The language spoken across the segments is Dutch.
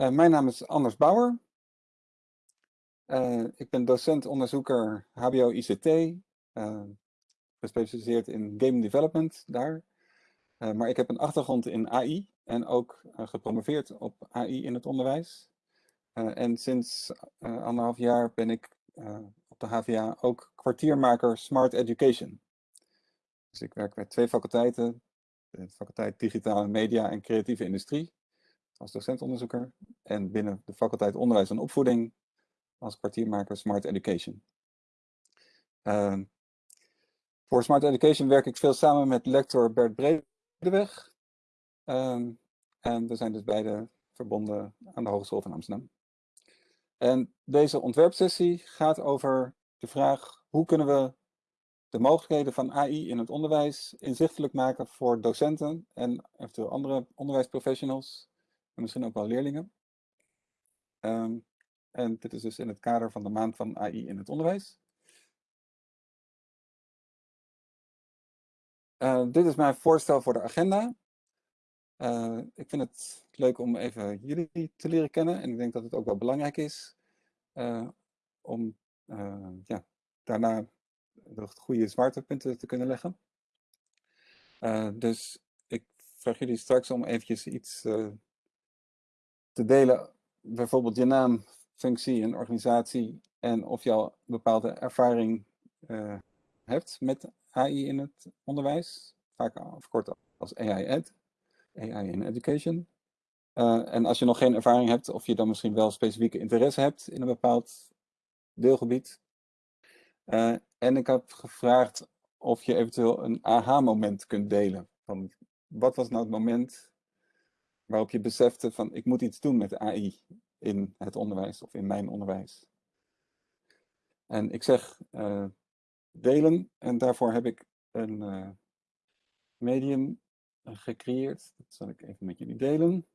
Uh, mijn naam is Anders Bauer. Uh, ik ben docent-onderzoeker HBO-ICT, gespecialiseerd in game development daar. maar ik heb een achtergrond in AI en ook gepromoveerd op AI in het onderwijs. en sinds anderhalf jaar ben ik op de HVA ook kwartiermaker Smart Education. Dus ik werk bij twee faculteiten, de faculteit Digitale Media en Creatieve Industrie als docentonderzoeker en binnen de faculteit Onderwijs en Opvoeding als kwartiermaker Smart Education. Uh, voor Smart Education werk ik veel samen met lector Bert Bredeweg. Uh, en we zijn dus beide verbonden aan de Hogeschool van Amsterdam. En deze ontwerpsessie gaat over de vraag hoe kunnen we de mogelijkheden van AI in het onderwijs inzichtelijk maken voor docenten en eventueel andere onderwijsprofessionals en misschien ook wel leerlingen. Um, en dit is dus in het kader van de maand van AI in het onderwijs. Uh, dit is mijn voorstel voor de agenda. Uh, ik vind het leuk om even jullie te leren kennen en ik denk dat het ook wel belangrijk is uh, om ja, daarna de goede zwaartepunten te kunnen leggen. dus ik vraag jullie straks om eventjes iets delen, bijvoorbeeld je naam, functie en organisatie en of je al bepaalde ervaring uh, hebt met AI in het onderwijs, vaak afgekort als AI Ed, AI in Education. Uh, en als je nog geen ervaring hebt, of je dan misschien wel specifieke interesse hebt in een bepaald deelgebied. Uh, en ik heb gevraagd of je eventueel een aha-moment kunt delen. Van wat was nou het moment waarop je besefte van ik moet iets doen met AI in het onderwijs of in mijn onderwijs. En ik zeg uh, delen en daarvoor heb ik een uh, medium gecreëerd. Dat zal ik even met jullie delen.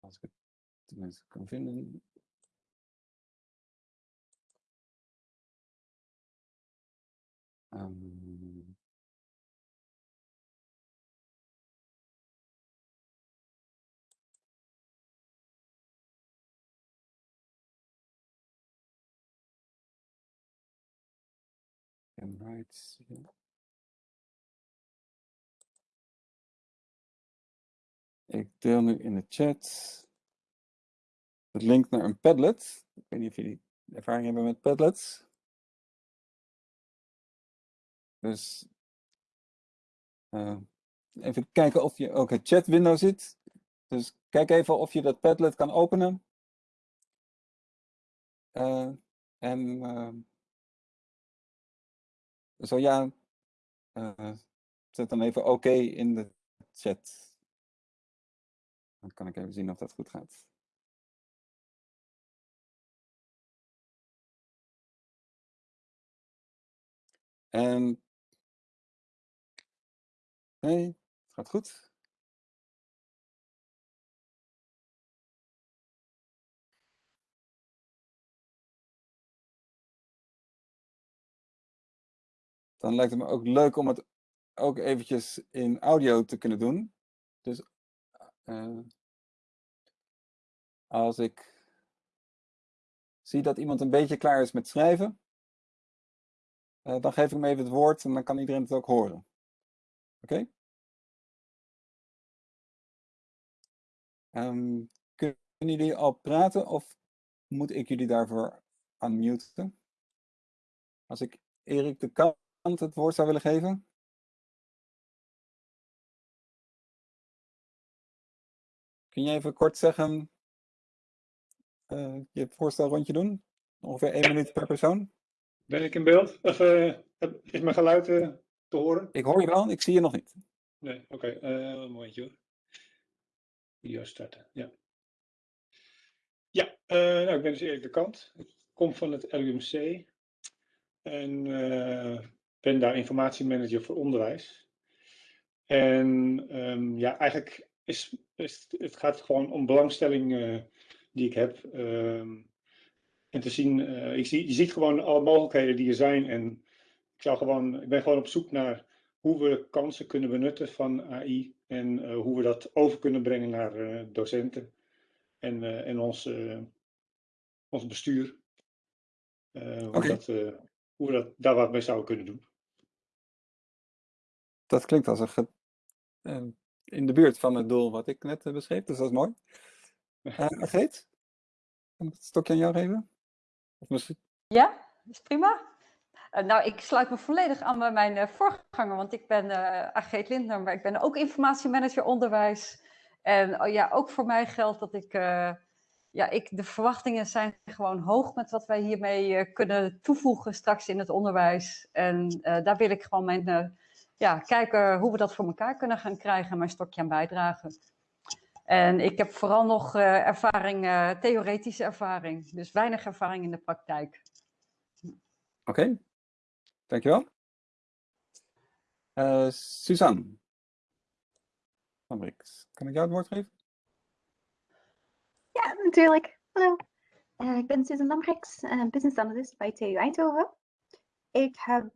Als ik het tenminste kan vinden. Um, and. Ik deel nu in de chat het link naar een Padlet. Ik weet niet of jullie ervaring hebben met Padlets. Dus uh, even kijken of je ook het chat window ziet. Dus kijk even of je dat Padlet kan openen. Uh, en uh, zo ja, uh, zet dan even oké in de chat. Dan kan ik even zien of dat goed gaat. En nee, het gaat goed. Dan lijkt het me ook leuk om het ook eventjes in audio te kunnen doen. Dus uh, als ik zie dat iemand een beetje klaar is met schrijven, uh, dan geef ik hem even het woord en dan kan iedereen het ook horen. Oké? Um, kunnen jullie al praten of moet ik jullie daarvoor unmuten? Als ik Erik de Kamp het woord zou willen geven? Kun je even kort zeggen, uh, je voorstel rondje doen? Ongeveer één minuut per persoon. Ben ik in beeld? Of, uh, is mijn geluid uh, te horen? Ik hoor je wel, ik zie je nog niet. Nee, oké. Okay. een momentje hoor. Video starten, ja. Ja, nou, ik ben dus Erik de Kant. Ik kom van het LUMC. En ben daar informatiemanager voor onderwijs. En um, ja, eigenlijk is, is, het gaat gewoon om belangstelling uh, die ik heb. Um, en te zien, uh, ik zie, je ziet gewoon alle mogelijkheden die er zijn. En ik, zou gewoon, ik ben gewoon op zoek naar hoe we kansen kunnen benutten van AI En hoe we dat over kunnen brengen naar docenten en, en ons, ons bestuur. hoe, dat, hoe we dat, daar wat mee zouden kunnen doen. Dat klinkt als een in de buurt van het doel wat ik net beschreef, dus dat is mooi. Uh, Agreet, kan ik het stokje aan jou geven? Of misschien... Ja, is prima. Uh, nou, ik sluit me volledig aan bij mijn uh, voorganger, want ik ben uh, Agreet Lindner, maar ik ben ook informatiemanager onderwijs. En oh, ja, ook voor mij geldt dat ik, ja, ik, de verwachtingen zijn gewoon hoog met wat wij hiermee kunnen toevoegen straks in het onderwijs. En daar wil ik gewoon mijn, ja, kijken hoe we dat voor elkaar kunnen gaan krijgen en mijn stokje aan bijdragen. En ik heb vooral nog uh, ervaring, uh, theoretische ervaring, dus weinig ervaring in de praktijk. Oké, okay. dankjewel. Uh, Suzanne van Brix, kan ik jou het woord geven? Ja, natuurlijk. Hallo, ik ben Suzanne Lambrix, business analyst bij TU Eindhoven. Ik heb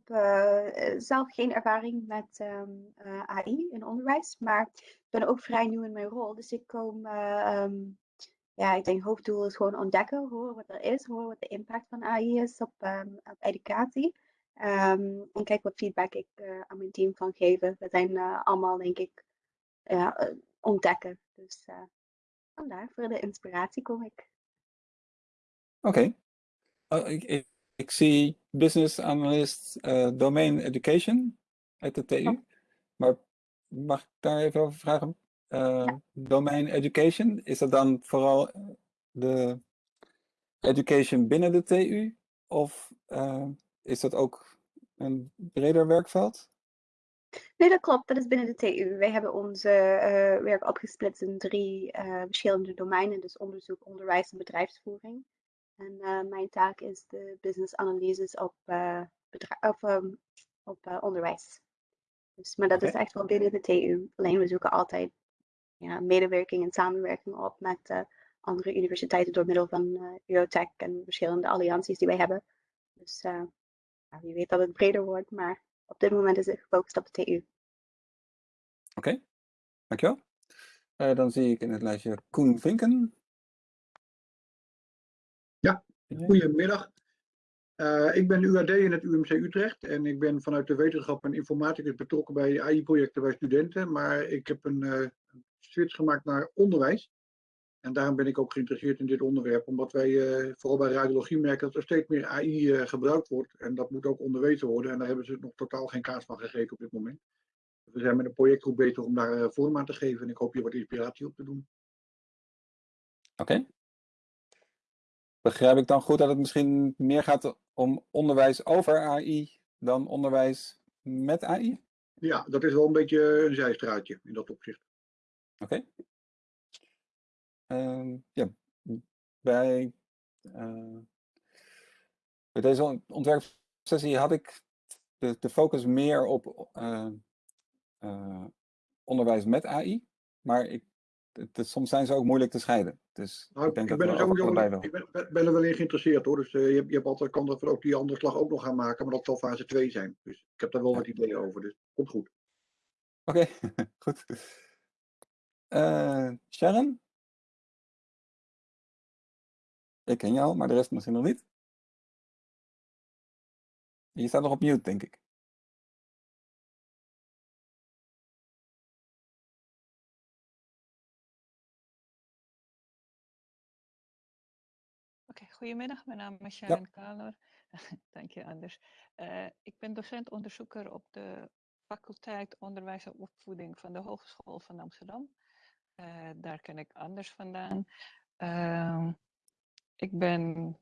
zelf geen ervaring met um, AI in onderwijs, maar ben ook vrij nieuw in mijn rol. Dus ik kom, um, ja, ik denk hoofddoel is gewoon ontdekken, horen wat er is, horen wat de impact van AI is op, um, op educatie. En kijk wat feedback ik aan mijn team kan geven. We zijn allemaal, denk ik, ontdekken. Dus vandaar, voor de inspiratie kom ik. Oké. Oh, ik, ik, ik, zie business analyst domain education uit de TU. Oh. Maar mag ik daar even over vragen? Uh, Domain education, is dat dan vooral de education binnen de TU? Of uh, is dat ook een breder werkveld? Nee, dat klopt. Dat is binnen de TU. Wij hebben onze uh, werk opgesplitst in drie verschillende domeinen. Dus onderzoek, onderwijs en bedrijfsvoering. En mijn taak is de business analyses op, of, um, op onderwijs. Dus, maar dat is echt wel binnen de TU. Alleen we zoeken altijd ja, medewerking en samenwerking op met uh, andere universiteiten door middel van uh, Eurotech en verschillende allianties die wij hebben. Dus uh, wie weet dat het breder wordt, maar op dit moment is het gefocust op de TU. Oké, okay. dankjewel. dan zie ik in het lijstje Koen Vinken. Goedemiddag. Uh, ik ben UAD in het UMC Utrecht en ik ben vanuit de wetenschap en informaticus betrokken bij AI-projecten bij studenten. Maar ik heb een uh, switch gemaakt naar onderwijs. En daarom ben ik ook geïnteresseerd in dit onderwerp, omdat wij uh, vooral bij radiologie merken dat er steeds meer AI gebruikt wordt. En dat moet ook onderwezen worden. En daar hebben ze nog totaal geen kaart van gegeven op dit moment. We zijn met een projectgroep bezig om daar vorm aan te geven. En ik hoop hier wat inspiratie op te doen. Oké. Okay. Begrijp ik dan goed dat het misschien meer gaat om onderwijs over AI dan onderwijs met AI? Ja, dat is wel een beetje een zijstraatje in dat opzicht. Oké. Okay. Uh, ja, bij, uh, bij deze ontwerpsessie had ik de, de focus meer op uh, onderwijs met AI. Maar ik het, soms zijn ze ook moeilijk te scheiden. Dus nou, ik denk ik ben dat er. Ik ben, ben, er wel in geïnteresseerd hoor. Dus uh, je, je hebt altijd kan dat we ook die andere slag ook nog gaan maken, maar dat zal fase 2 zijn. Dus ik heb daar wel ja. wat ideeën over. Dus komt goed. Oké, okay, goed. Uh, Sharon? Ik ken jou, maar de rest misschien nog niet. Je staat nog op mute, denk ik. Goedemiddag, mijn naam is Sharon ja. Kaler. Dank je, Anders. Uh, ik ben docent-onderzoeker op de faculteit Onderwijs en Opvoeding van de Hogeschool van Amsterdam. Uh, daar ken ik Anders vandaan. Uh, ik ben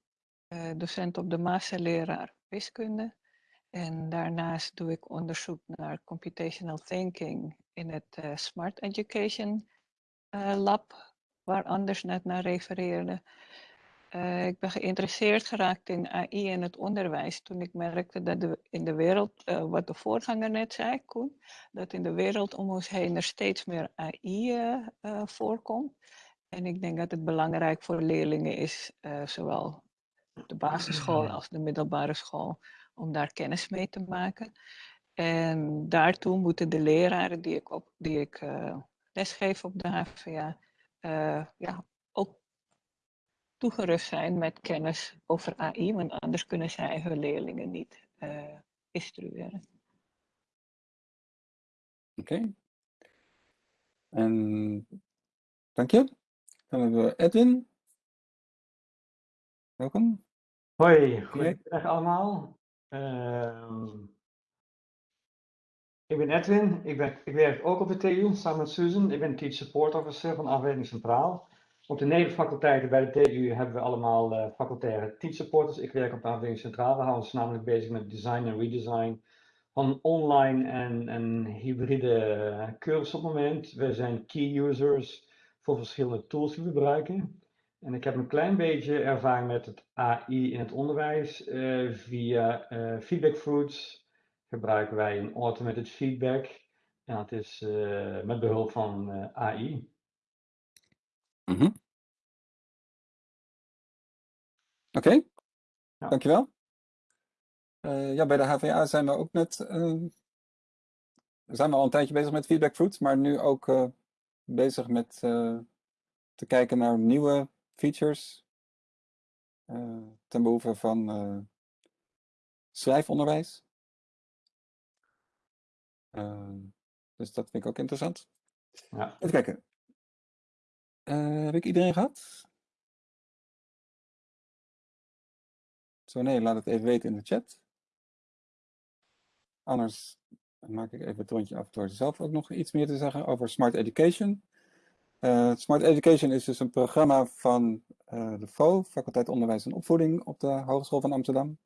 eh, docent op de masterleraar wiskunde. En daarnaast doe ik onderzoek naar computational thinking in het Smart Education Lab, waar Anders net naar refereerde. Uh, ik ben geïnteresseerd geraakt in AI en het onderwijs toen ik merkte dat de, in de wereld, uh, wat de voorganger net zei, Koen, dat in de wereld om ons heen er steeds meer AI uh, eh, voorkomt. En ik denk dat het belangrijk voor leerlingen is, zowel op de basisschool als de middelbare school, om daar kennis mee te maken. En daartoe moeten de leraren die ik, op, die ik lesgeef op de HVA ja, toegerust zijn met kennis over AI, want anders kunnen zij hun leerlingen niet uh, instrueren. Oké. Okay. En dank je. Dan hebben we Edwin. Welkom. Hoi, goedemiddag allemaal. Uh, ik ben Edwin, ik, ben, ik werk ook op de TU samen met Susan. Ik ben Teach Support Officer van afdeling Centraal. Op de nevenfaculteiten bij de TU hebben we allemaal uh, facultaire teach supporters. Ik werk op de afdeling Centraal. We houden ons namelijk bezig met design en redesign van online en, en hybride cursussen op het moment. We zijn key users voor verschillende tools die we gebruiken. En ik heb een klein beetje ervaring met het AI in het onderwijs. Uh, via Feedback Fruits gebruiken wij een automated feedback. En dat is met behulp van AI. -hmm. Oké, ja. dankjewel. ja, bij de HVA zijn we ook net, zijn we al een tijdje bezig met Feedback Fruits, maar nu ook bezig met te kijken naar nieuwe features uh, ten behoeve van schrijfonderwijs. Uh, dus dat vind ik ook interessant. Ja. Even kijken. Heb ik iedereen gehad? Zo nee, laat het even weten in de chat. Anders maak ik even het rondje af door zelf ook nog iets meer te zeggen over Smart Education. Uh, Smart Education is dus een programma van uh, de FO, Faculteit Onderwijs en Opvoeding op de Hogeschool van Amsterdam.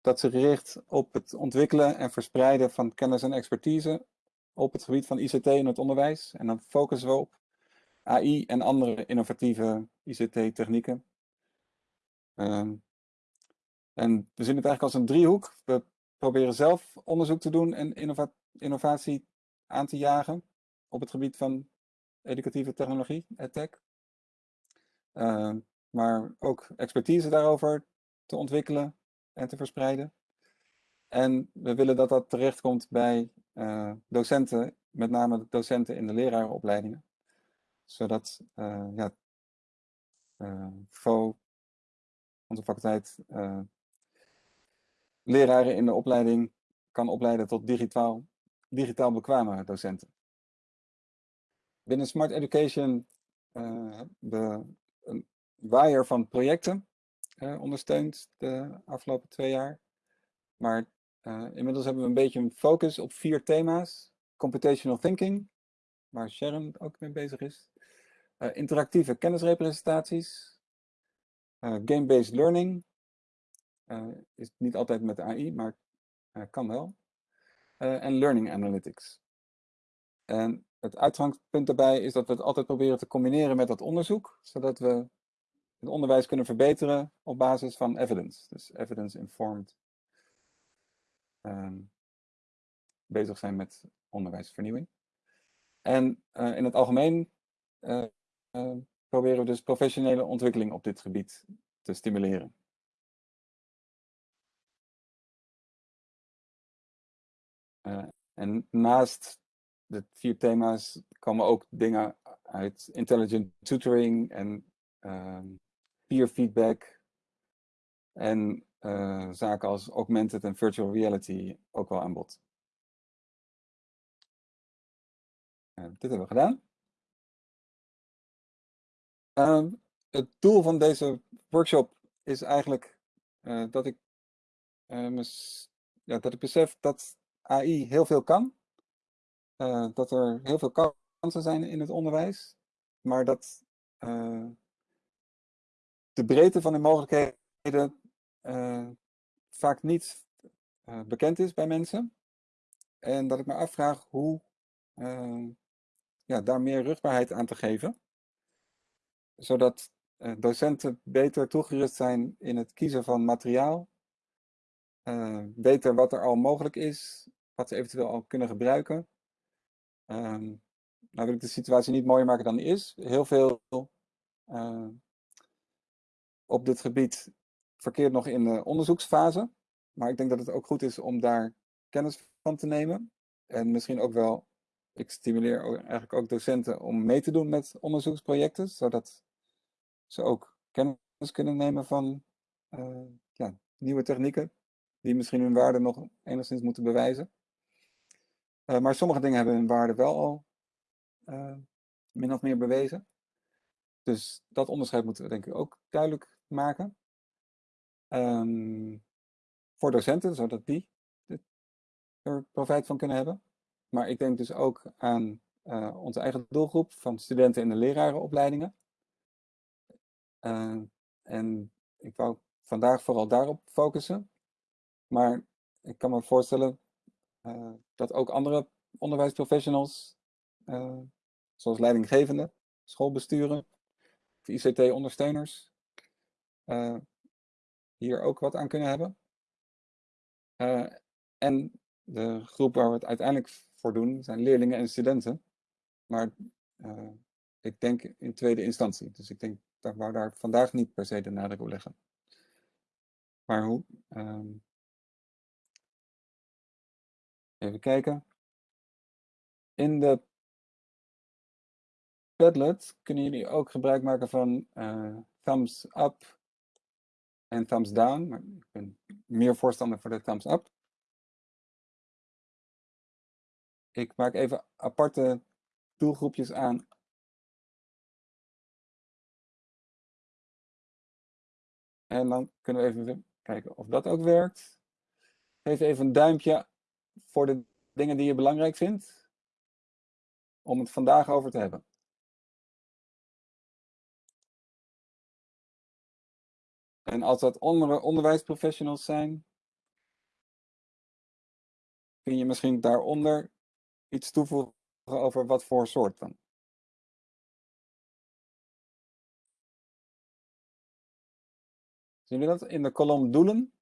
Dat zich richt op het ontwikkelen en verspreiden van kennis en expertise op het gebied van ICT in het onderwijs. En dan focussen we op AI en andere innovatieve ICT-technieken. Uh, en we zien het eigenlijk als een driehoek. We proberen zelf onderzoek te doen en innova innovatie aan te jagen op het gebied van educatieve technologie, edtech. Uh, maar ook expertise daarover te ontwikkelen en te verspreiden. En we willen dat dat terechtkomt bij uh, docenten, met name docenten in de lerarenopleidingen. Zodat uh, ja, FO, onze faculteit, leraren in de opleiding kan opleiden tot digitaal, digitaal bekwame docenten. Binnen Smart Education uh, we een waaier van projecten uh, ondersteund de afgelopen twee jaar. Maar uh, inmiddels hebben we een beetje een focus op vier thema's. Computational thinking, waar Sharon ook mee bezig is. Interactieve kennisrepresentaties. Game-based learning. is niet altijd met AI, maar kan wel. en learning analytics. En het uitgangspunt daarbij is dat we het altijd proberen te combineren met dat onderzoek, zodat we het onderwijs kunnen verbeteren op basis van evidence. Dus evidence-informed um, bezig zijn met onderwijsvernieuwing. En in het algemeen proberen we dus professionele ontwikkeling op dit gebied te stimuleren. en naast de vier thema's komen ook dingen uit intelligent tutoring en uh, peer feedback en uh, zaken als augmented en virtual reality ook wel aan bod. Dit hebben we gedaan. Ehm, het doel van deze workshop is eigenlijk uh, dat ik ja, dat ik besef dat AI heel veel kan uh, dat er heel veel kansen zijn in het onderwijs, maar dat de breedte van de mogelijkheden vaak niet bekend is bij mensen. En dat ik me afvraag hoe ja, daar meer rugbaarheid aan te geven. Zodat docenten beter toegerust zijn in het kiezen van materiaal. weten wat er al mogelijk is, wat ze eventueel al kunnen gebruiken. Um, nou wil ik de situatie niet mooier maken dan die is. Heel veel uh, op dit gebied verkeert nog in de onderzoeksfase. Maar ik denk dat het ook goed is om daar kennis van te nemen. En misschien ook wel, ik stimuleer eigenlijk ook docenten om mee te doen met onderzoeksprojecten, zodat ze ook kennis kunnen nemen van eh, ja, nieuwe technieken, die misschien hun waarde nog enigszins moeten bewijzen. Eh, maar sommige dingen hebben hun waarde wel al eh, min of meer bewezen. Dus dat onderscheid moeten we denk ik ook duidelijk maken. Ehm, voor docenten, zodat die er profijt van kunnen hebben. Maar ik denk dus ook aan eh, onze eigen doelgroep van studenten in de lerarenopleidingen. Eh, en ik wou vandaag vooral daarop focussen. Maar ik kan me voorstellen eh, dat ook andere onderwijsprofessionals, zoals leidinggevenden, schoolbesturen, ICT-ondersteuners, hier ook wat aan kunnen hebben. En de groep waar we het uiteindelijk voor doen, zijn leerlingen en studenten. Maar eh, ik denk in tweede instantie. Dus ik denk, dat wou daar vandaag niet per se de nadruk op leggen. Maar hoe? ehm, even kijken. In de Padlet kunnen jullie ook gebruik maken van eh, thumbs up en thumbs down. Maar ik ben meer voorstander voor de thumbs up. Ik maak even aparte doelgroepjes aan. En dan kunnen we even kijken of dat ook werkt. Geef even een duimpje voor de dingen die je belangrijk vindt. Om het vandaag over te hebben. En als dat onder, onderwijsprofessionals zijn, kun je misschien daaronder iets toevoegen over wat voor soort dan. Zien jullie dat in de kolom doelen?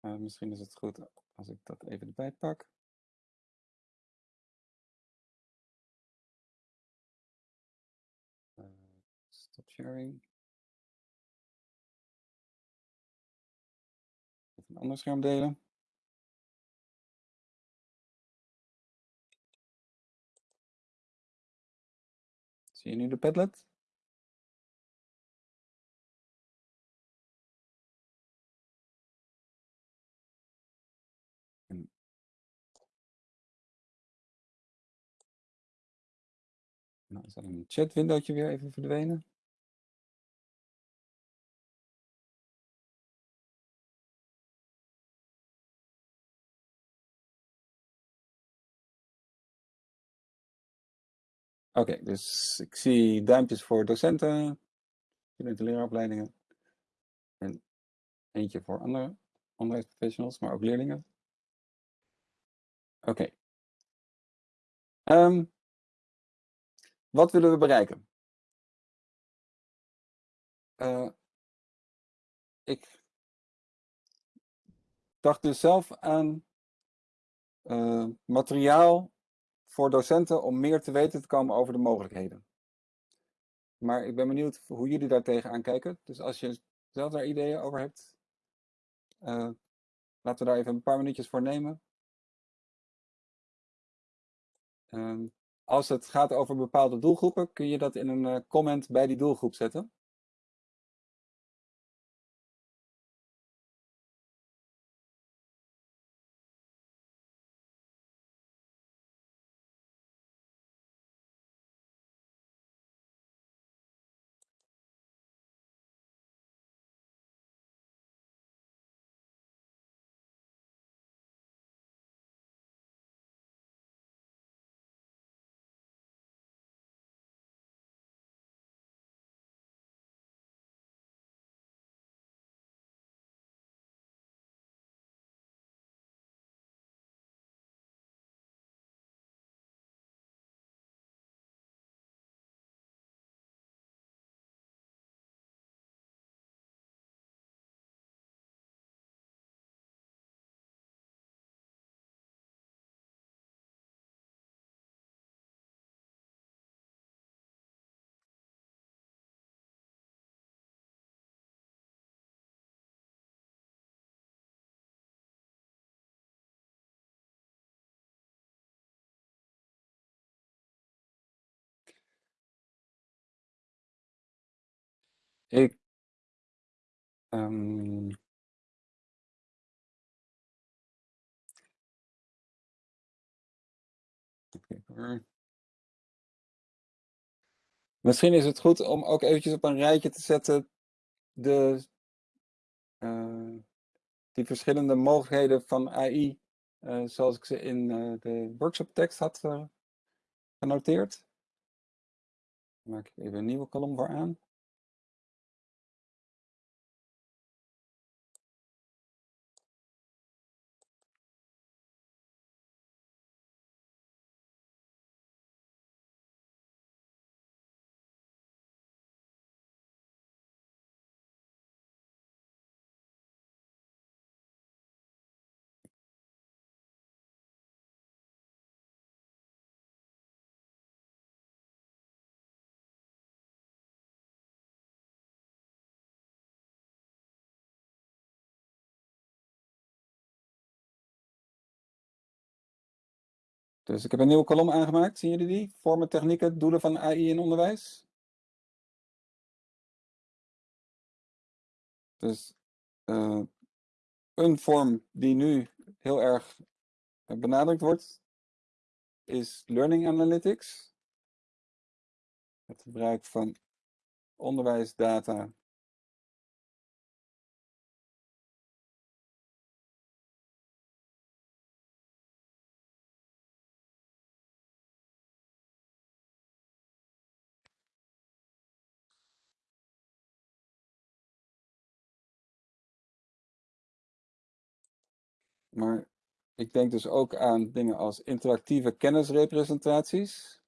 Uh, misschien is het goed als ik dat even erbij pak. Uh, stop sharing. Even een ander scherm delen. Zie je nu de Padlet? Nou is een chatwindowtje weer even verdwenen. Oké, dus ik zie duimpjes voor docenten, studenten leraaropleidingen en eentje voor andere onderwijsprofessionals, maar ook leerlingen. Oké. Um, wat willen we bereiken? Uh, ik dacht dus zelf aan uh, materiaal voor docenten om meer te weten te komen over de mogelijkheden. Maar ik ben benieuwd hoe jullie daar tegenaan kijken. Dus als je zelf daar ideeën over hebt, uh, laten we daar even een paar minuutjes voor nemen. Uh, als het gaat over bepaalde doelgroepen, kun je dat in een uh, comment bij die doelgroep zetten. Ik. Um, Misschien is het goed om ook eventjes op een rijtje te zetten de, uh, die verschillende mogelijkheden van AI, uh, zoals ik ze in uh, de workshoptekst had genoteerd. Maak ik even een nieuwe kolom voor aan. Dus ik heb een nieuwe kolom aangemaakt. Zien jullie die? Vormen, technieken, doelen van AI in onderwijs. Dus uh, een vorm die nu heel erg benadrukt wordt, is Learning Analytics. Het gebruik van onderwijsdata Maar ik denk dus ook aan dingen als interactieve kennisrepresentaties.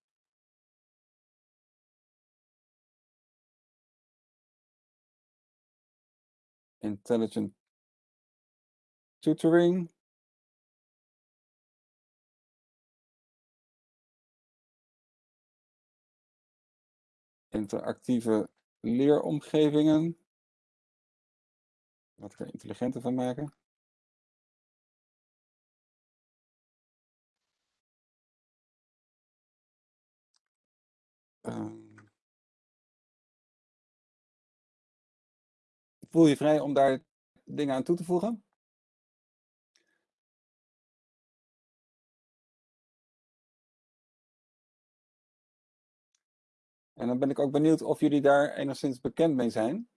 Intelligent tutoring. Interactieve leeromgevingen. Wat er intelligenter van maken. Um, voel je vrij om daar dingen aan toe te voegen? En dan ben ik ook benieuwd of jullie daar enigszins bekend mee zijn.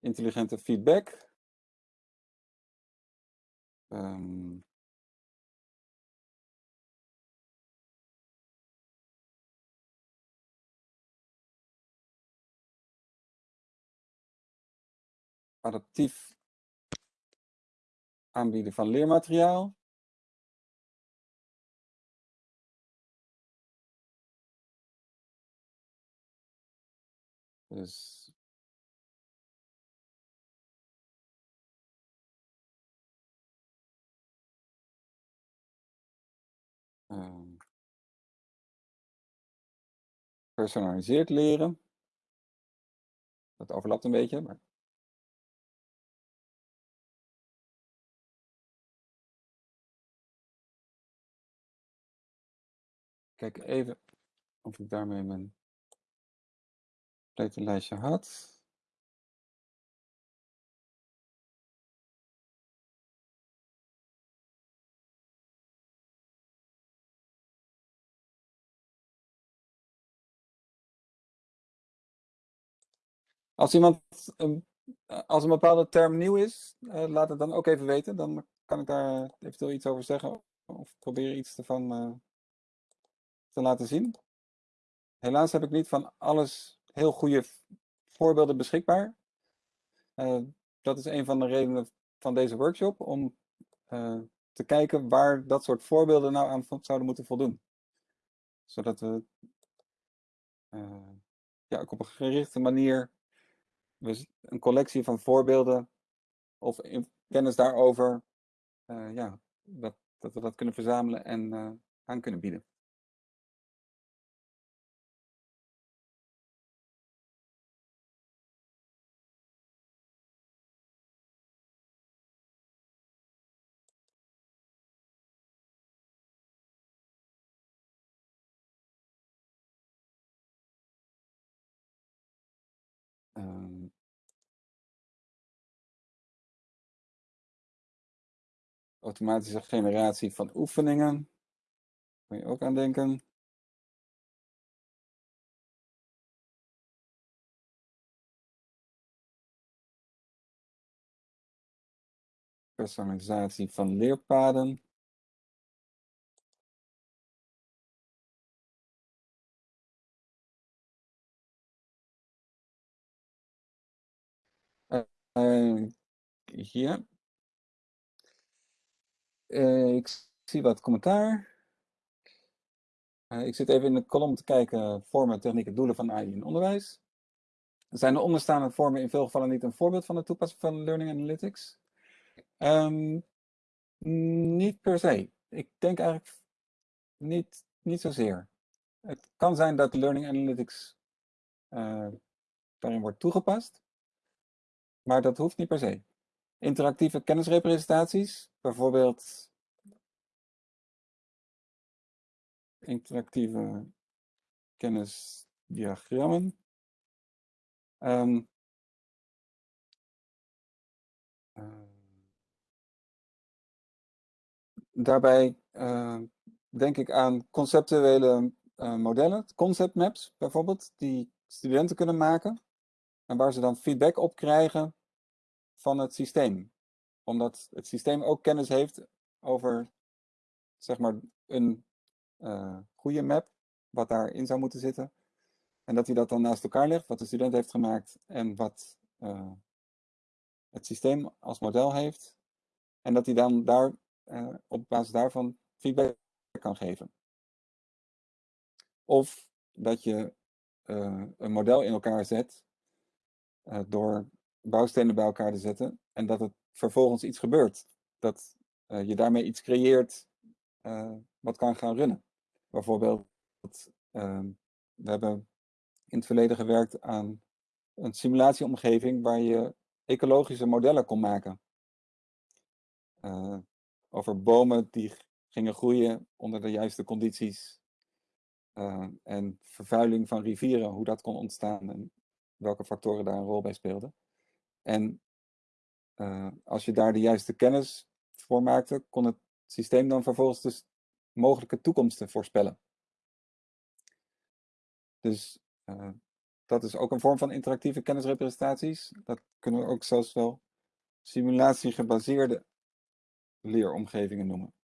Intelligente feedback. Um, adaptief aanbieden van leermateriaal. Dus Um, personaliseerd leren. Dat overlapt een beetje, maar Kijk even of ik daarmee mijn lijstje had. Als iemand als een bepaalde term nieuw is, uh, laat het dan ook even weten. Dan kan ik daar eventueel iets over zeggen of proberen iets ervan uh, te laten zien. Helaas heb ik niet van alles heel goede voorbeelden beschikbaar. Uh, dat is een van de redenen van deze workshop, om te kijken waar dat soort voorbeelden nou aan zouden moeten voldoen. Zodat we ja, ook op een gerichte manier dus een collectie van voorbeelden of kennis daarover, uh, ja, dat, dat we dat kunnen verzamelen en uh, aan kunnen bieden. Automatische generatie van oefeningen. Kun je ook aan denken. Personalisatie van leerpaden. Uh, hier. Uh, ik zie wat commentaar. Uh, ik zit even in de kolom te kijken vormen, technieken, doelen van AI in onderwijs. Zijn de onderstaande vormen in veel gevallen niet een voorbeeld van de toepassing van Learning Analytics? Um, niet per se. Ik denk eigenlijk niet, niet zozeer. Het kan zijn dat Learning Analytics uh, daarin wordt toegepast, maar dat hoeft niet per se. Interactieve kennisrepresentaties, bijvoorbeeld interactieve kennisdiagrammen. Um, daarbij uh, denk ik aan conceptuele uh, modellen, concept maps bijvoorbeeld, die studenten kunnen maken. En waar ze dan feedback op krijgen van het systeem. Omdat het systeem ook kennis heeft over zeg maar een uh, goede map, wat daarin zou moeten zitten. En dat hij dat dan naast elkaar legt, wat de student heeft gemaakt en wat uh, het systeem als model heeft. En dat hij dan daar uh, op basis daarvan feedback kan geven. Of dat je een model in elkaar zet door bouwstenen bij elkaar te zetten en dat het vervolgens iets gebeurt. Dat uh, je daarmee iets creëert uh, wat kan gaan runnen. Bijvoorbeeld, uh, we hebben in het verleden gewerkt aan een simulatieomgeving waar je ecologische modellen kon maken. over bomen die gingen groeien onder de juiste condities. en vervuiling van rivieren, hoe dat kon ontstaan en welke factoren daar een rol bij speelden. En uh, als je daar de juiste kennis voor maakte, kon het systeem dan vervolgens dus mogelijke toekomsten voorspellen. Dus uh, dat is ook een vorm van interactieve kennisrepresentaties. Dat kunnen we ook zelfs wel simulatiegebaseerde leeromgevingen noemen.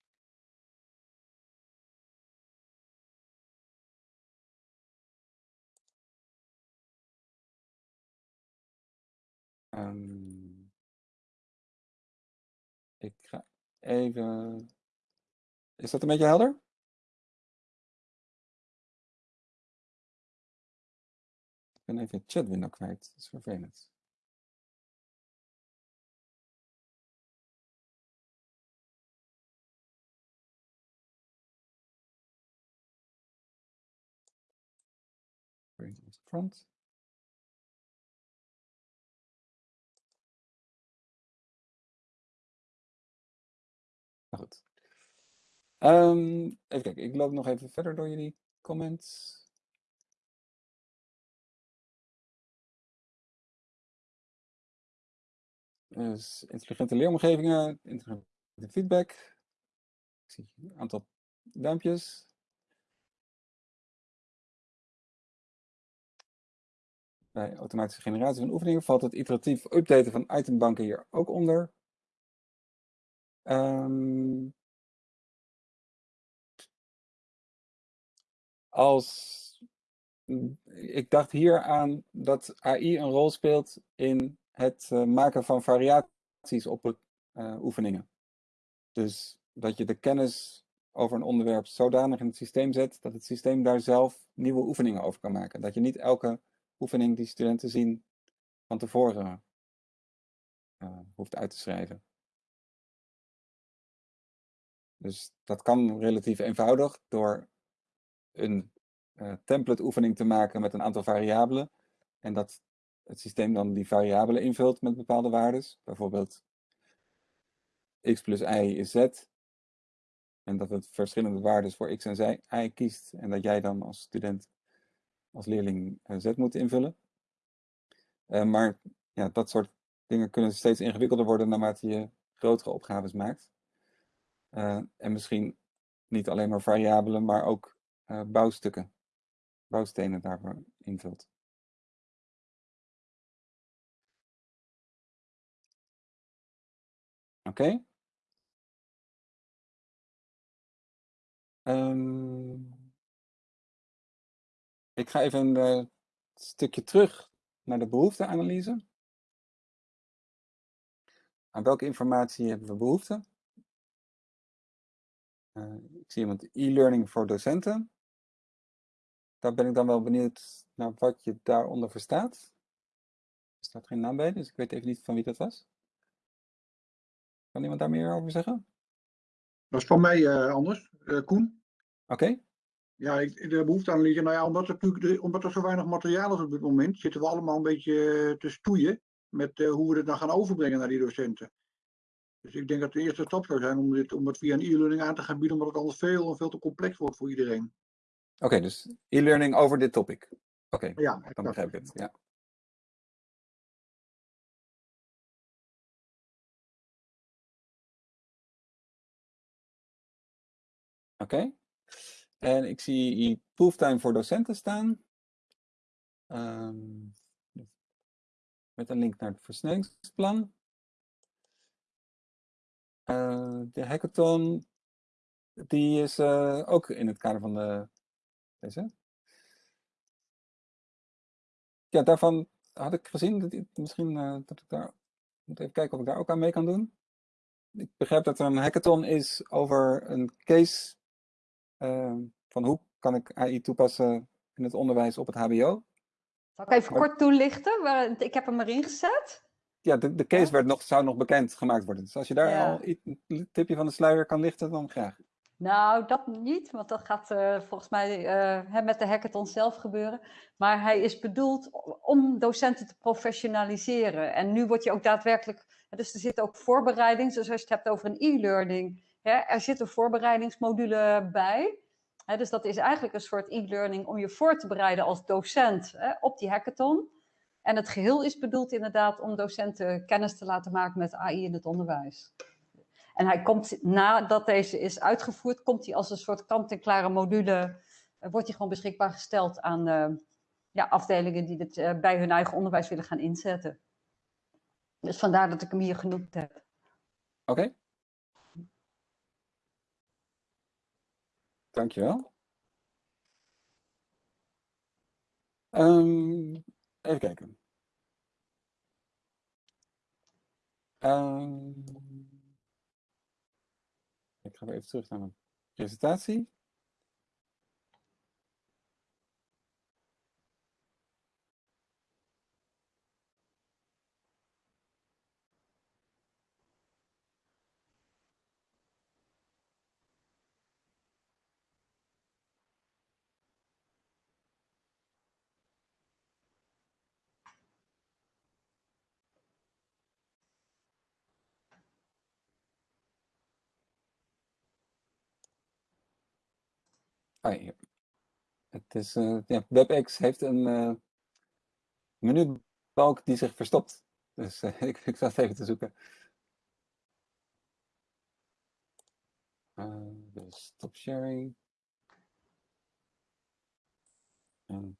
Um, ik ga even. Is dat een beetje helder? Ik ben even het chatwindow kwijt. Dat is vervelend. Front. Um, even kijken, ik loop nog even verder door jullie comments. Dus intelligente leeromgevingen, intelligente feedback. Ik zie een aantal duimpjes. Bij automatische generatie van oefeningen valt het iteratief updaten van itembanken hier ook onder. Um, als ik dacht hier aan dat AI een rol speelt in het uh, maken van variaties op uh, oefeningen. Dus dat je de kennis over een onderwerp zodanig in het systeem zet dat het systeem daar zelf nieuwe oefeningen over kan maken. Dat je niet elke oefening die studenten zien van tevoren uh, hoeft uit te schrijven. Dus dat kan relatief eenvoudig door een uh, template oefening te maken met een aantal variabelen. En dat het systeem dan die variabelen invult met bepaalde waarden. Bijvoorbeeld x plus y is z. En dat het verschillende waarden voor x en y kiest. En dat jij dan als student, als leerling uh, z moet invullen. Uh, maar ja, dat soort dingen kunnen steeds ingewikkelder worden naarmate je grotere opgaves maakt. En misschien niet alleen maar variabelen, maar ook bouwstukken, bouwstenen daarvoor invult. Oké. Um, ik ga even een uh, stukje terug naar de behoefteanalyse. Aan welke informatie hebben we behoefte? Uh, ik zie iemand e-learning voor docenten. Daar ben ik dan wel benieuwd naar wat je daaronder verstaat. Er staat geen naam bij, dus ik weet even niet van wie dat was. Kan iemand daar meer over zeggen? Dat is van mij uh, anders, uh, Koen. Oké. Okay. Ja, ik, de behoefteanalyse, nou ja, omdat er, omdat er zo weinig materiaal is op dit moment, zitten we allemaal een beetje te stoeien met uh, hoe we het dan gaan overbrengen naar die docenten. Dus ik denk dat de eerste stap zou zijn om, dit, om het via een e-learning aan te gaan bieden, omdat het anders veel, veel te complex wordt voor iedereen. Oké, okay, dus e-learning over dit topic. Oké, okay, ja, dan begrijp ik het. Ja. Oké. Okay. En ik zie proeftime voor docenten staan. Um, met een link naar het versnellingsplan. Uh, de hackathon, die is uh, ook in het kader van de, deze. Ja, daarvan had ik gezien, dat ik, misschien uh, dat ik daar, moet even kijken of ik daar ook aan mee kan doen. Ik begrijp dat er een hackathon is over een case van hoe kan ik AI toepassen in het onderwijs op het hbo. Zal ik even maar, kort toelichten? Ik heb hem erin gezet. Ja, de, de case ja. werd nog, zou nog bekend gemaakt worden. Dus als je daar ja. al een tipje van de sluier kan lichten, dan graag. Nou, dat niet, want dat gaat uh, volgens mij uh, met de hackathon zelf gebeuren. Maar hij is bedoeld om docenten te professionaliseren. En nu word je ook daadwerkelijk, dus er zit ook voorbereiding, dus als je het hebt over een e-learning, er zit een voorbereidingsmodule bij. Dus dat is eigenlijk een soort e-learning om je voor te bereiden als docent op die hackathon. En het geheel is bedoeld inderdaad om docenten kennis te laten maken met AI in het onderwijs. En hij komt, nadat deze is uitgevoerd, komt hij als een soort kant-en-klare module, wordt hij gewoon beschikbaar gesteld aan uh, ja, afdelingen die dit uh, bij hun eigen onderwijs willen gaan inzetten. Dus vandaar dat ik hem hier genoemd heb. Oké. Dankjewel. Um, even kijken. Um, ik ga even terug naar mijn presentatie. Ah. Het is, uh, ja, WebEx heeft een uh, menubalk die zich verstopt. Dus uh, ik, ik zat even te zoeken. dus stop sharing. En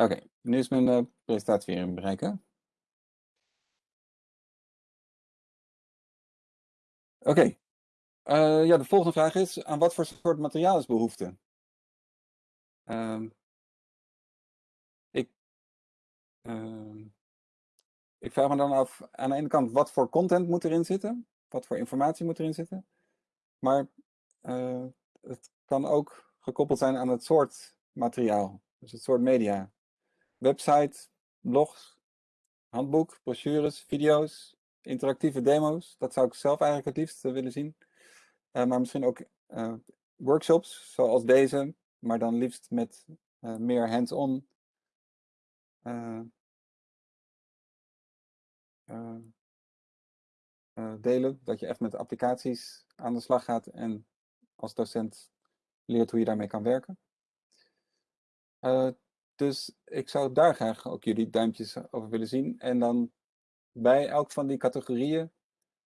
Oké, nu is mijn uh, presentatie weer in bereiken. Oké, uh, ja, de volgende vraag is, aan wat voor soort materiaal is behoefte? Uh, ik, ehm, ik vraag me dan af, aan de ene kant, wat voor content moet erin zitten? Wat voor informatie moet erin zitten? Maar eh, het kan ook gekoppeld zijn aan het soort materiaal, dus het soort media website, blogs, handboek, brochures, video's, interactieve demo's. Dat zou ik zelf eigenlijk het liefst willen zien. Uh, maar misschien ook uh, workshops zoals deze, maar dan liefst met uh, meer hands-on eh, eh, delen. Dat je echt met applicaties aan de slag gaat en als docent leert hoe je daarmee kan werken. Eh, dus ik zou daar graag ook jullie duimpjes over willen zien. En dan bij elk van die categorieën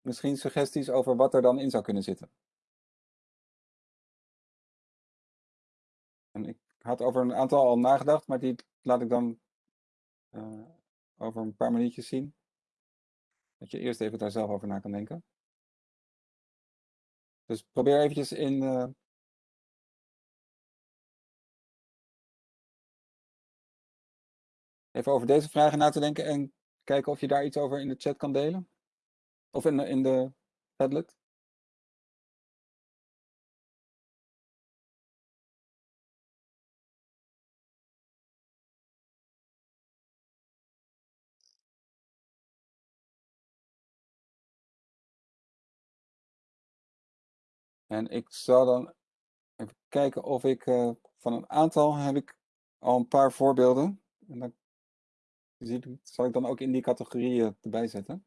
misschien suggesties over wat er dan in zou kunnen zitten. En ik had over een aantal al nagedacht, maar die laat ik dan uh, over een paar minuutjes zien. Dat je eerst even daar zelf over na kan denken. Dus probeer eventjes in uh, even over deze vragen na te denken en kijken of je daar iets over in de chat kan delen. Of in de, in de Padlet. En ik zal dan even kijken of ik uh, van een aantal heb ik al een paar voorbeelden. En dan zal ik dan ook in die categorieën erbij zetten.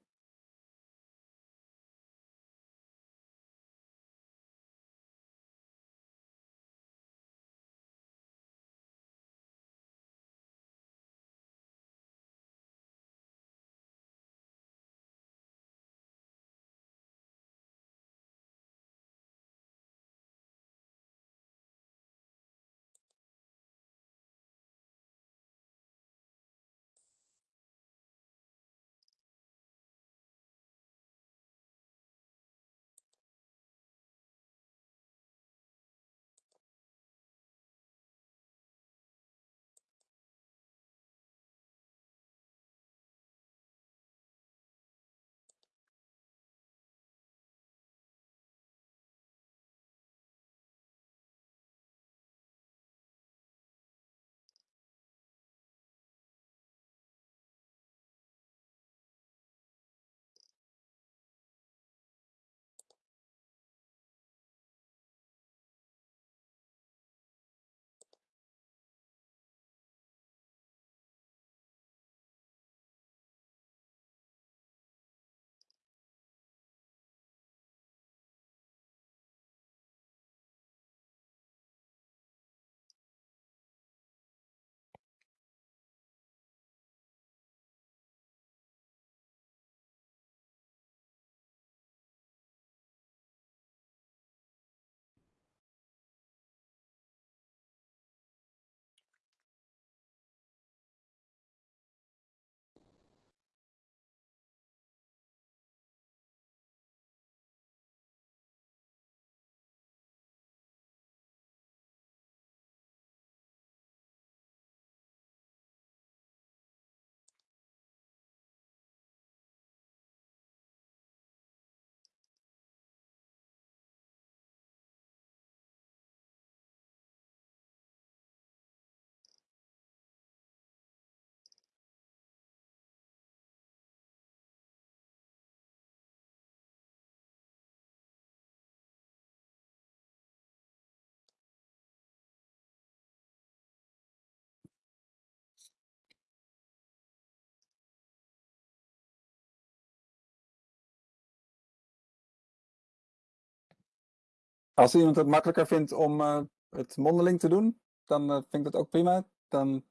Als iemand het makkelijker vindt om uh, het mondeling te doen, dan uh, vind ik dat ook prima. Dan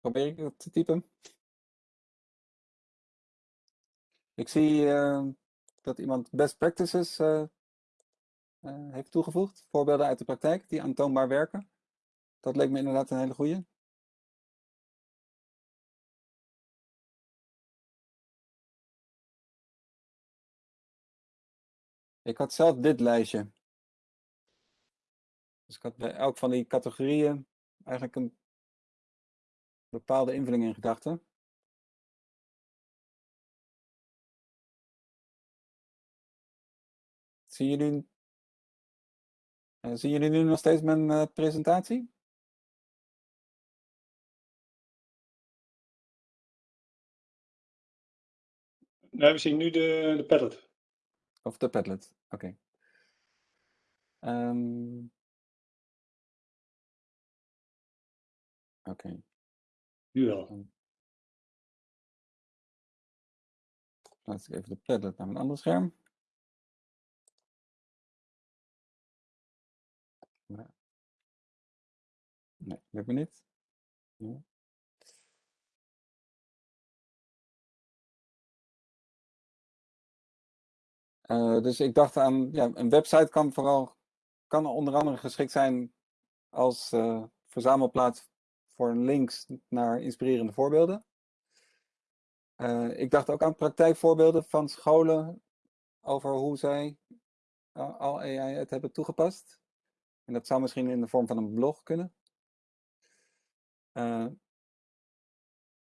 probeer ik het te typen. Ik zie uh, dat iemand best practices heeft toegevoegd. Voorbeelden uit de praktijk die aantoonbaar werken. Dat leek me inderdaad een hele goede. Ik had zelf dit lijstje. Dus ik had bij elk van die categorieën eigenlijk een bepaalde invulling in gedachten. Zien jullie, uh, zien jullie nu nog steeds mijn uh, presentatie? Nee, we zien nu de, de Padlet. Of de Padlet, oké. Okay. Um, Oké. Okay. Nu wel. Laat ik even de Padlet naar mijn andere scherm. Nee, lukt me niet. Ja. Uh, dus ik dacht aan, ja, een website kan vooral, kan onder andere geschikt zijn als uh, verzamelplaats voor links naar inspirerende voorbeelden. Uh, ik dacht ook aan praktijkvoorbeelden van scholen over hoe zij al AI het hebben toegepast. En dat zou misschien in de vorm van een blog kunnen. Uh,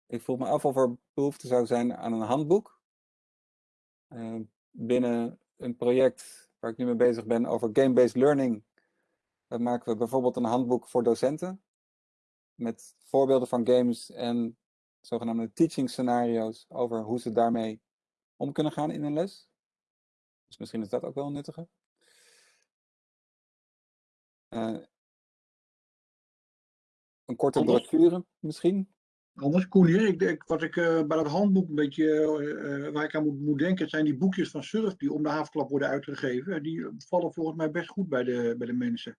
ik vroeg me af of er behoefte zou zijn aan een handboek. Binnen een project waar ik nu mee bezig ben over game-based learning. Dan maken we bijvoorbeeld een handboek voor docenten. Met voorbeelden van games en zogenaamde teaching scenario's over hoe ze daarmee om kunnen gaan in een les. Dus misschien is dat ook wel nuttiger. Uh, een korte brochure misschien. Anders, Koen hier, ik, ik, wat ik uh, bij dat handboek een beetje, uh, waar ik aan moet, moet, denken, zijn die boekjes van Surf die om de havenklap worden uitgegeven. Die vallen volgens mij best goed bij de, bij de mensen.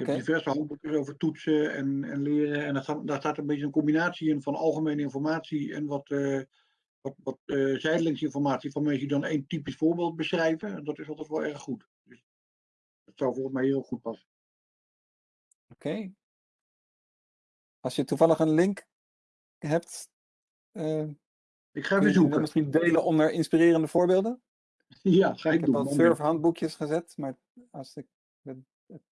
Okay. heb diverse handboekjes over toetsen en, en leren. En dat, daar staat een beetje een combinatie in van algemene informatie en wat, uh, wat, wat uh, zijdelingsinformatie van mensen die dan één typisch voorbeeld beschrijven. En dat is altijd wel erg goed. Dus dat zou volgens mij heel goed passen. Oké. Okay. Als je toevallig een link hebt. Uh, ik ga even zoeken. Misschien delen onder inspirerende voorbeelden. Ja, ga ik, ik doen. Ik heb al surfhandboekjes gezet, maar als ik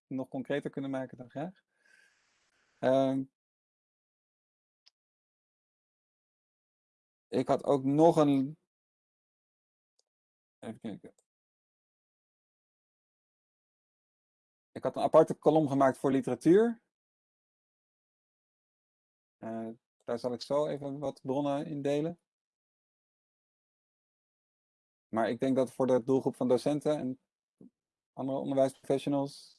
nog concreter kunnen maken, dan graag. Uh, ik had ook nog een. Even kijken. Ik had een aparte kolom gemaakt voor literatuur. Uh, daar zal ik zo even wat bronnen in delen. Maar ik denk dat voor de doelgroep van docenten en andere onderwijsprofessionals,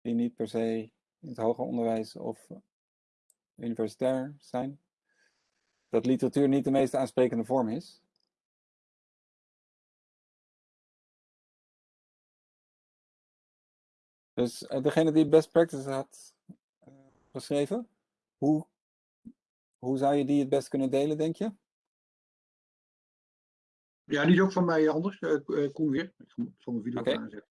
die niet per se in het hoger onderwijs of universitair zijn, dat literatuur niet de meest aansprekende vorm is. Dus uh, degene die best practice had uh, geschreven, hoe, hoe zou je die het best kunnen delen, denk je? Ja, die is ook van mij anders. Uh, Koen weer. Ik zal mijn video okay. aanzetten.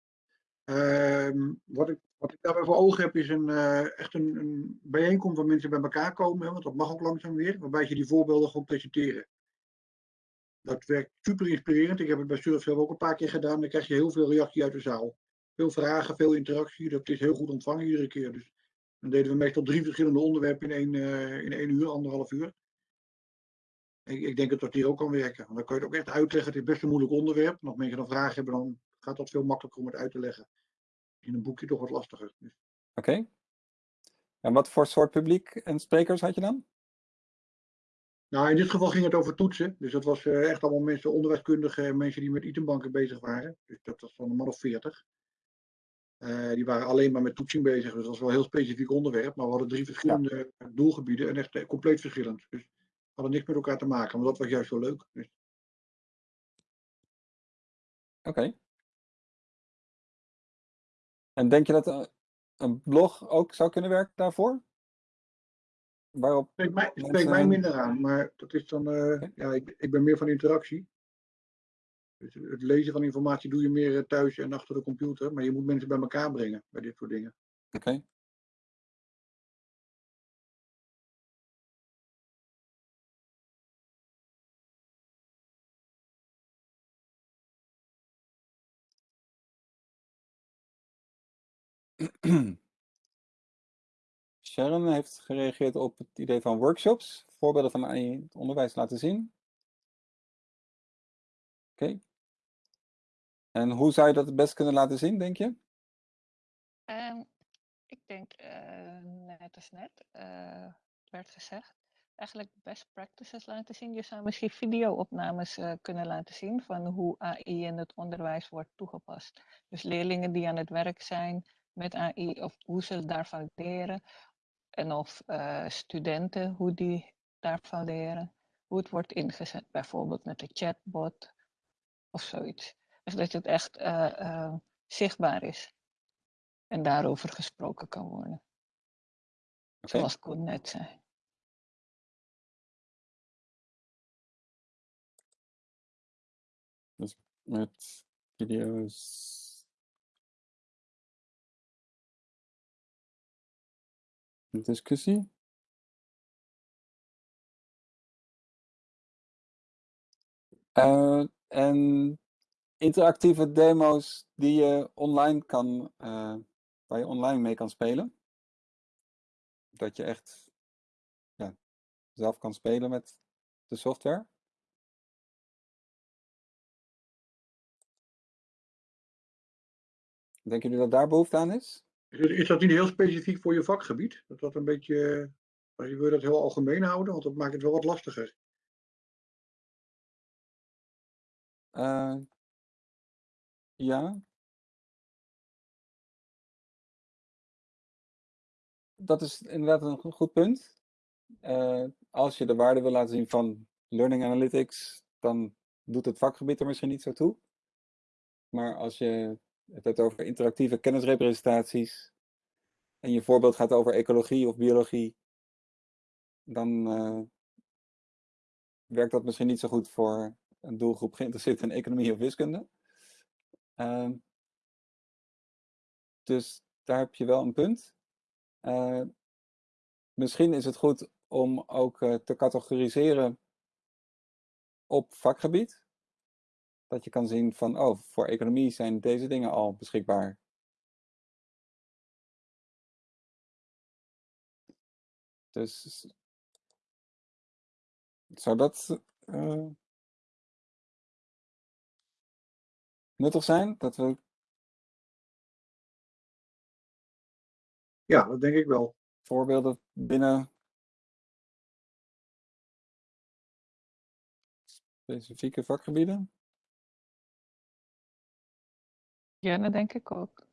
Uh, wat, ik, wat ik daarbij voor ogen heb, is een, uh, echt een, een, bijeenkomst waar mensen bij elkaar komen. Hè, want dat mag ook langzaam weer. Waarbij je die voorbeelden gewoon presenteren. Dat werkt super inspirerend. Ik heb het bij Surfcell ook een paar keer gedaan. Dan krijg je heel veel reactie uit de zaal. Veel vragen, veel interactie. Dat is heel goed ontvangen iedere keer. Dus dan deden we meestal drie verschillende onderwerpen in één, uh, in uur, anderhalf uur. Ik, ik, denk dat dat hier ook kan werken. Want dan kan je het ook echt uitleggen. Het is best een moeilijk onderwerp. En als mensen dan vragen hebben, dan gaat dat veel makkelijker om het uit te leggen. In een boekje toch wat lastiger. Dus. Oké. Okay. En wat voor soort publiek en sprekers had je dan? Nou, in dit geval ging het over toetsen. Dus dat was uh, echt allemaal mensen, onderwijskundigen en mensen die met itembanken bezig waren. Dus dat was van een man of veertig. Uh, die waren alleen maar met toetsing bezig. Dus dat was wel een heel specifiek onderwerp. Maar we hadden drie verschillende ja. doelgebieden en echt compleet verschillend. Dus hadden niks met elkaar te maken, maar dat was juist zo leuk. Dus... Oké. Okay. En denk je dat een blog ook zou kunnen werken daarvoor? Waarop spreekt mij, spreekt mij minder aan, maar dat is dan, uh, okay. ja, ik, ik ben meer van interactie. Dus het lezen van informatie doe je meer thuis en achter de computer, maar je moet mensen bij elkaar brengen bij dit soort dingen. Oké. Okay. Sharon heeft gereageerd op het idee van workshops, voorbeelden van het onderwijs laten zien. Oké. En hoe zou je dat het best kunnen laten zien, denk je? Um, ik denk, uh, net als net uh, werd gezegd, eigenlijk best practices laten zien. Je zou misschien videoopnames uh, kunnen laten zien van hoe AI in het onderwijs wordt toegepast. Dus leerlingen die aan het werk zijn met AI of hoe ze daarvan leren. En of uh, studenten, hoe die daarvan leren. hoe het wordt ingezet, bijvoorbeeld met de chatbot of zoiets. Dus dat het echt uh, zichtbaar is en daarover gesproken kan worden. Okay. Zoals Koen net zei. Dus met video's. Discussie. Uh, en interactieve demo's die je online kan, uh, waar je online mee kan spelen. Dat je echt ja, zelf kan spelen met de software. Denken jullie dat daar behoefte aan is? Is dat niet heel specifiek voor je vakgebied? Dat dat een beetje, wil je dat heel algemeen houden? Want dat maakt het wel wat lastiger. Uh, ja. Dat is inderdaad een goed punt. Uh, als je de waarde wil laten zien van Learning Analytics, dan doet het vakgebied er misschien niet zo toe. Maar als je het hebt over interactieve kennisrepresentaties en je voorbeeld gaat over ecologie of biologie, dan uh, werkt dat misschien niet zo goed voor een doelgroep geïnteresseerd in economie of wiskunde. Uh, dus daar heb je wel een punt. Uh, misschien is het goed om ook uh, te categoriseren op vakgebied. Dat je kan zien van, oh, voor economie zijn deze dingen al beschikbaar. Dus zou dat uh, nuttig zijn? Dat we... Ja, dat denk ik wel. Voorbeelden binnen specifieke vakgebieden? Ja, dat denk ik ook.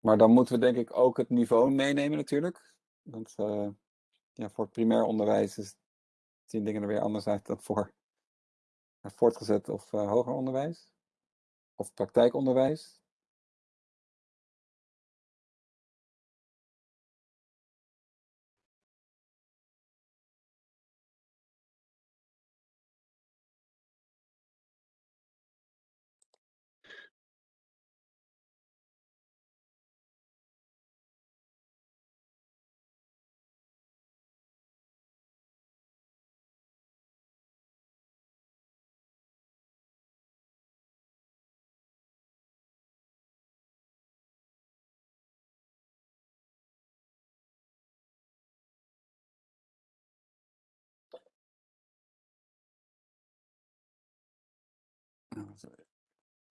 Maar dan moeten we denk ik ook het niveau meenemen natuurlijk. Want uh, ja, voor het primair onderwijs is, zien dingen er weer anders uit dan voor voortgezet of uh, hoger onderwijs. Of praktijkonderwijs.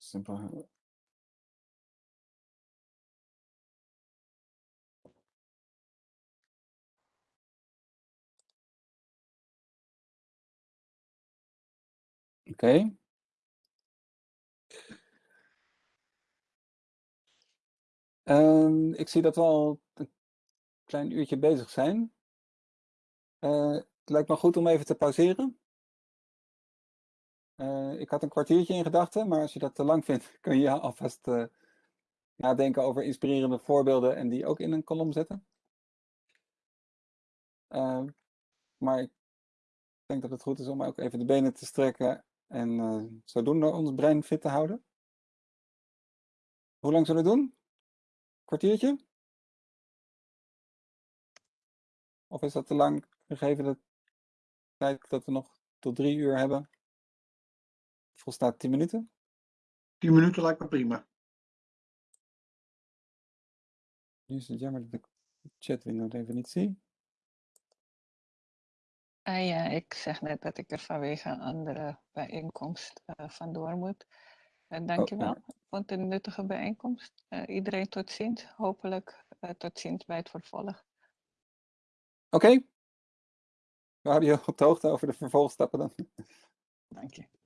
Simpel. Oké. Okay. Um, ik zie dat we al een klein uurtje bezig zijn. Uh, het lijkt me goed om even te pauzeren. Uh, ik had een kwartiertje in gedachten, maar als je dat te lang vindt, kun je alvast uh, nadenken over inspirerende voorbeelden en die ook in een kolom zetten. Uh, maar ik denk dat het goed is om ook even de benen te strekken en zodoende ons brein fit te houden. Hoe lang zullen we doen? Kwartiertje? Of is dat te lang, gegeven de tijd dat we nog tot drie uur hebben? Volstaat 10 minuten? 10 minuten lijkt me prima. Nu is het jammer dat ik de chatwindow even niet zie. Uh, ja, ik zeg net dat ik er vanwege een andere bijeenkomst uh, vandoor moet. Uh, dankjewel. Oh, ja. Ik vond het een nuttige bijeenkomst. iedereen tot ziens. Hopelijk tot ziens bij het vervolg. Oké. We houden je op de hoogte over de vervolgstappen dan. Dank je.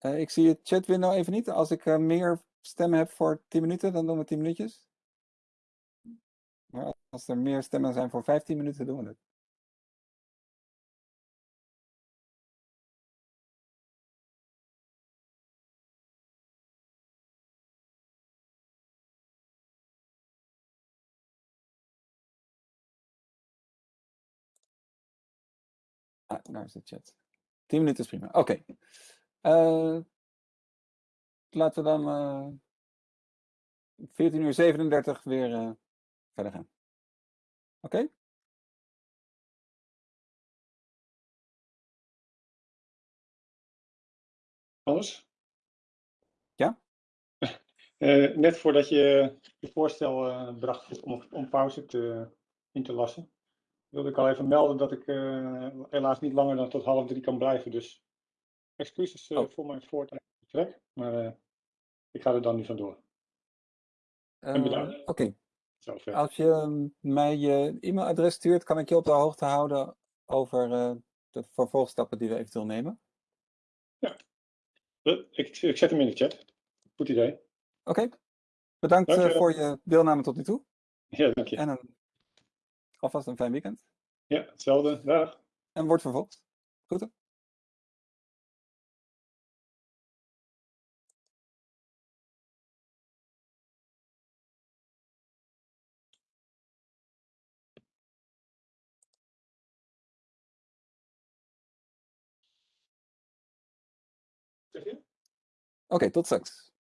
Uh, ik zie het chatwindow even niet. Als ik uh, meer stemmen heb voor 10 minuten, dan doen we 10 minuutjes. Maar als er meer stemmen zijn voor 15 minuten, doen we het. Daar is de chat. 10 minuten is prima. Oké. Okay. Uh, laten we dan uh, 14 uur 37 weer uh, verder gaan. Oké? Okay? Alles? Ja? Net voordat je je voorstel bracht om, om pauze te, in te lassen, wilde ik al even melden dat ik uh, helaas niet langer dan tot half drie kan blijven. Dus excuses oh. voor mijn voortijdig vertrek, maar ik ga er dan nu vandoor. en bedankt. Oké. Okay. Als je mij je e-mailadres stuurt, kan ik je op de hoogte houden over de vervolgstappen die we eventueel nemen. Ja, ik, ik zet hem in de chat. Goed idee. Oké. Okay. Bedankt voor je deelname tot nu toe. Ja, dank je. En een, alvast een fijn weekend. Ja, hetzelfde. Dag. En wordt vervolgd. Groeten. Oké, okay, tot straks.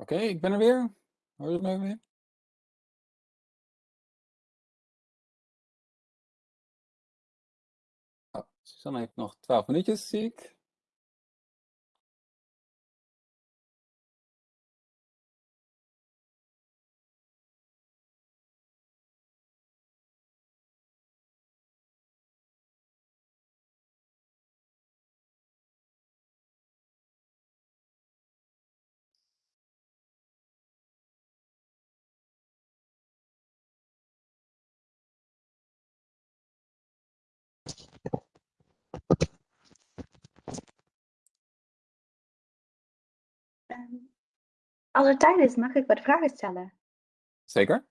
Oké, ik ben er weer. Hoor je me weer? Oh, Susanne heeft nog 12 minuutjes, zie ik. Als er tijd is, mag ik wat vragen stellen? Zeker.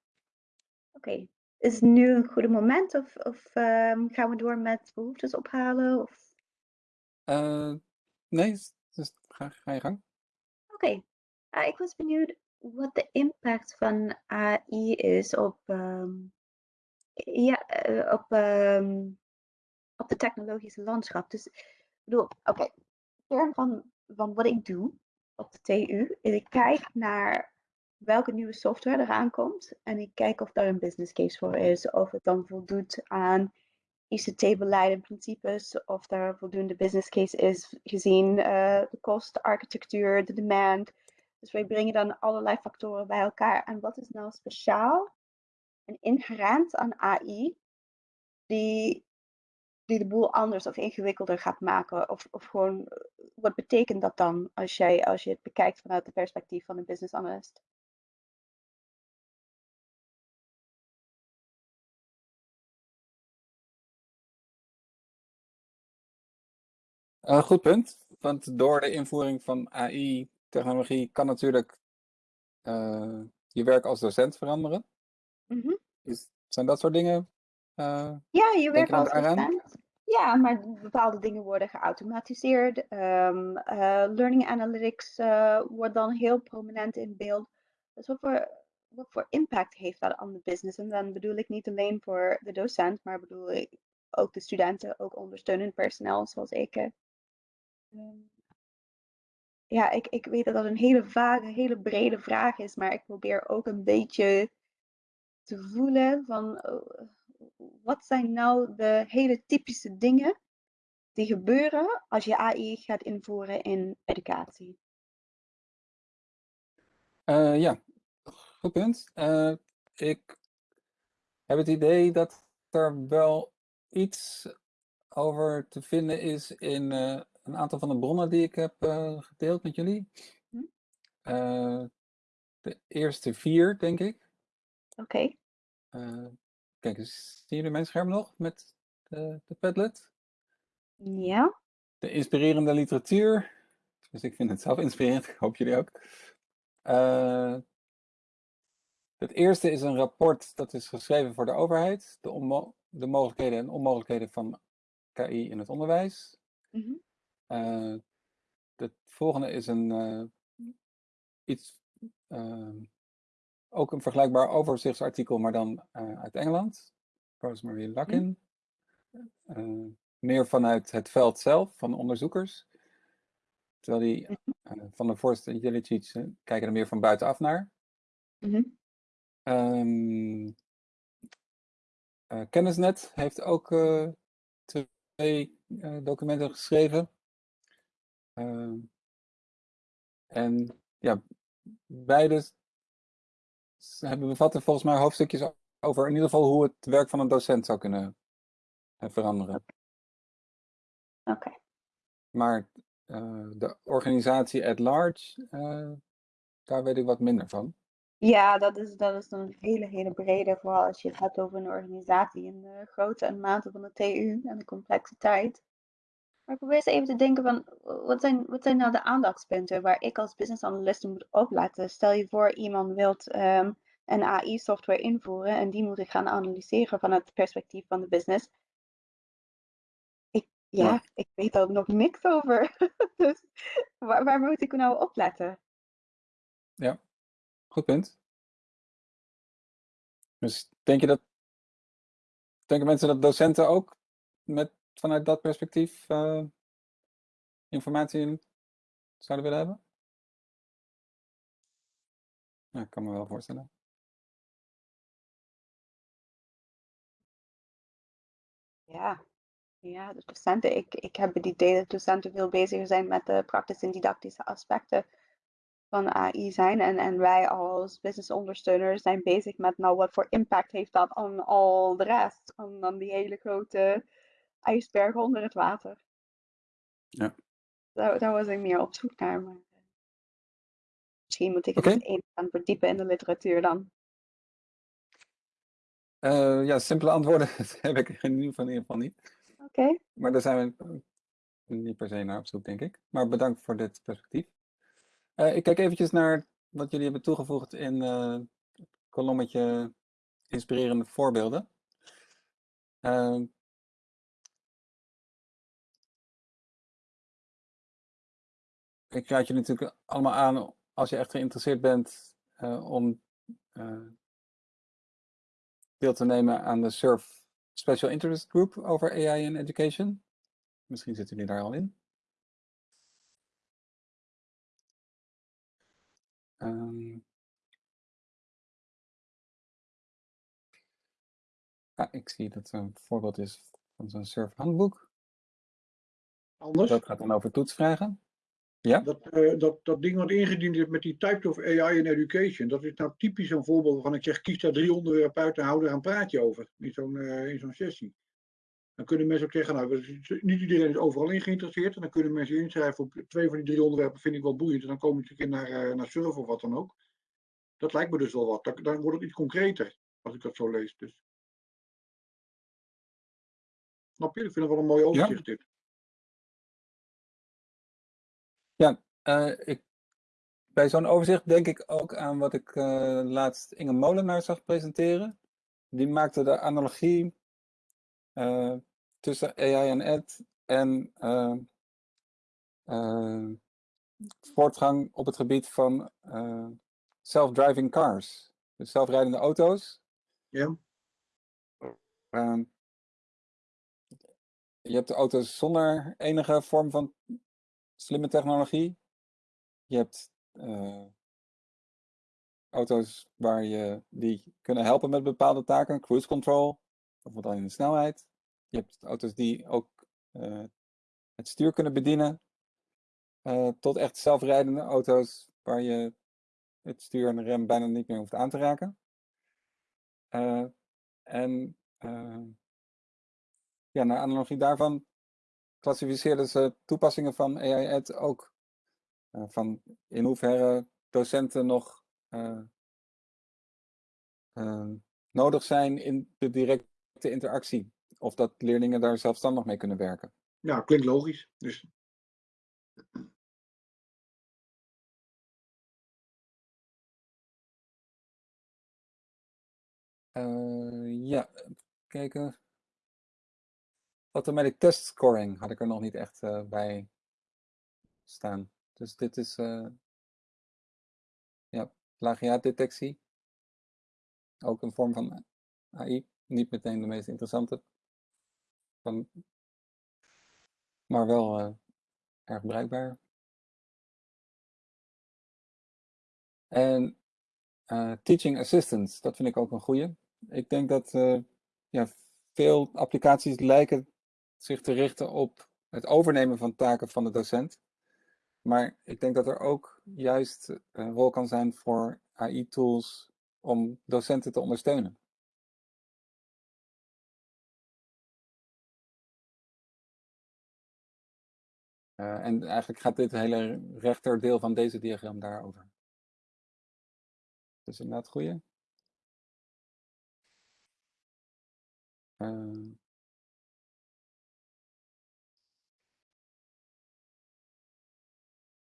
Oké. Is nu een goede moment of, of ehm, gaan we door met behoeftes ophalen? Of... Eh, nee, s- dus ga, ga je gang. Oké. Ah, ik was benieuwd wat de impact van AI is op, ehm, ja, eh, op, ehm, op de technologische landschap. Dus ik bedoel, oké, kern van, van wat ik doe op de TU is ik kijk naar welke nieuwe software eraan komt en ik kijk of daar een business case voor is, of het dan voldoet aan ICT-beleid en principes, of daar voldoende business case is gezien eh, de kost, de architectuur, de demand. Dus wij brengen dan allerlei factoren bij elkaar. En wat is nou speciaal en inherent aan AI die, die de boel anders of ingewikkelder gaat maken? Of, of gewoon, eh, wat betekent dat dan als, jij, als je het bekijkt vanuit het perspectief van een business analyst? Eh, goed punt. Want door de invoering van AI-technologie kan natuurlijk eh, je werk als docent veranderen. Mhm. Is, zijn dat soort dingen? Eh, Ja, je werkt als docent. Ja, maar bepaalde dingen worden geautomatiseerd. Ehm, eh, learning analytics eh, wordt dan heel prominent in beeld. Dus wat voor, wat voor impact heeft dat aan de business? En dan bedoel ik niet alleen voor de docent, maar bedoel ik ook de studenten, ook ondersteunend personeel zoals ik. eh. Ehm, ja, ik, ik weet dat dat een hele vage, hele brede vraag is, maar ik probeer ook een beetje te voelen van eh, wat zijn nou de hele typische dingen die gebeuren als je AI gaat invoeren in educatie. eh, ja, goed punt. Eh, ik heb het idee dat er wel iets over te vinden is in eh, een aantal van de bronnen die ik heb gedeeld met jullie. Hm. Eh, de eerste vier, denk ik. Oké, kijk eens, zien jullie mijn scherm nog met de, de Padlet? ja, De inspirerende literatuur. Dus ik vind het zelf inspirerend, ik hoop jullie ook. Eh, het eerste is een rapport dat is geschreven voor de overheid. De, onmo- de mogelijkheden en onmogelijkheden van KI in het onderwijs. Eh, het volgende is een eh, iets, eh, ook een vergelijkbaar overzichtsartikel, maar dan eh, uit Engeland. Rosemary Luckin. Eh, meer vanuit het veld zelf, van onderzoekers. Terwijl die mhm, eh, van de Jellicic eh, kijken er meer van buitenaf naar. mhm, Ehm, eh, Kennisnet heeft ook twee documenten geschreven. Ehm, en ja, beide s- hebben bevatten volgens mij hoofdstukjes over in ieder geval hoe het werk van een docent zou kunnen eh, veranderen. oké. Maar eh, de organisatie at large, eh, daar weet ik wat minder van. Ja, dat is, dat is een hele, hele brede, vooral als je het hebt over een organisatie en de grootte en mate van de TU en de complexiteit. Maar ik probeer eens even te denken van, wat zijn, wat zijn nou de aandachtspunten waar ik als business analyst moet opletten? Stel je voor, iemand wilt ehm, een AI-software invoeren en die moet ik gaan analyseren vanuit het perspectief van de business. Ik, ja, Ja. ik weet daar nog niks over. dus waar, waar moet ik nou op letten? Goed punt. Dus denk je dat, denken mensen dat docenten ook met, vanuit dat perspectief eh, informatie in zouden willen hebben? Ja, ik kan me wel voorstellen. Ja, ja, de docenten. Ik, ik heb het idee dat docenten veel bezig zijn met de praktische en didactische aspecten van AI zijn. En, en wij als business ondersteuners zijn bezig met, nou, wat voor impact heeft dat aan al de rest? Aan, aan die hele grote ijsberg onder het water. Ja. Daar, daar was ik meer op zoek naar. Maar eh, misschien moet ik het eens even gaan verdiepen in de literatuur dan. Eh, ja, simpele antwoorden heb ik in ieder geval, in ieder geval niet. Oké. Maar daar zijn we niet per se naar op zoek, denk ik. Maar bedankt voor dit perspectief. Eh, ik kijk eventjes naar wat jullie hebben toegevoegd in het kolommetje inspirerende voorbeelden. Eh, ik raad je natuurlijk allemaal aan, als je echt geïnteresseerd bent, eh, om eh, deel te nemen aan de SURF Special Interest Group over AI in Education. Misschien zitten jullie daar al in. Ehm, ah, ik zie dat er een voorbeeld is van zo'n SURF handboek. Anders? Dat gaat dan over toetsvragen. Ja? Dat, eh, dat, dat ding wat ingediend is met die Typed of AI in Education, dat is nou typisch een voorbeeld waarvan ik zeg, kies daar drie onderwerpen uit en hou er een praatje over in zo'n eh, in zo'n sessie. Dan kunnen mensen ook zeggen, nou, niet iedereen is overal in geïnteresseerd. En dan kunnen mensen inschrijven op twee van die drie onderwerpen vind ik wel boeiend. En dan komen ze een keer naar, eh, naar Surf of wat dan ook. Dat lijkt me dus wel wat. Dan, dan wordt het iets concreter, als ik dat zo lees. Dus. Snap je? Ik vind het wel een mooi overzicht dit. Ja, eh, ik, bij zo'n overzicht denk ik ook aan wat ik eh, laatst Inge Molenaar zag presenteren. Die maakte de analogie eh, tussen AI en ed en voortgang op het gebied van self-driving cars. Dus zelfrijdende auto's. Ja. Je hebt de auto's zonder enige vorm van slimme technologie. Je hebt eh, auto's waar je die kunnen helpen met bepaalde taken, cruise control, bijvoorbeeld alleen de snelheid. Je hebt auto's die ook eh, het stuur kunnen bedienen, eh, tot echt zelfrijdende auto's waar je het stuur en de rem bijna niet meer hoeft aan te raken. En ja, naar analogie daarvan klassificeerden ze toepassingen van AI Ed ook. Eh, van in hoeverre docenten nog eh, eh, nodig zijn in de directe interactie. Of dat leerlingen daar zelfstandig mee kunnen werken. Ja, klinkt logisch. Dus ja, kijken. Automatic test scoring had ik er nog niet echt eh, bij staan. Dus dit is eh ja, plagiaatdetectie. Ook een vorm van AI. Niet meteen de meest interessante. Van, maar wel eh, erg bruikbaar. En teaching assistants, dat vind ik ook een goede. Ik denk dat ja, veel applicaties lijken zich te richten op het overnemen van taken van de docent. Maar ik denk dat er ook juist een rol kan zijn voor AI-tools om docenten te ondersteunen. Uh, en eigenlijk gaat dit hele rechterdeel van deze diagram daarover. Dus inderdaad goeie. Uh,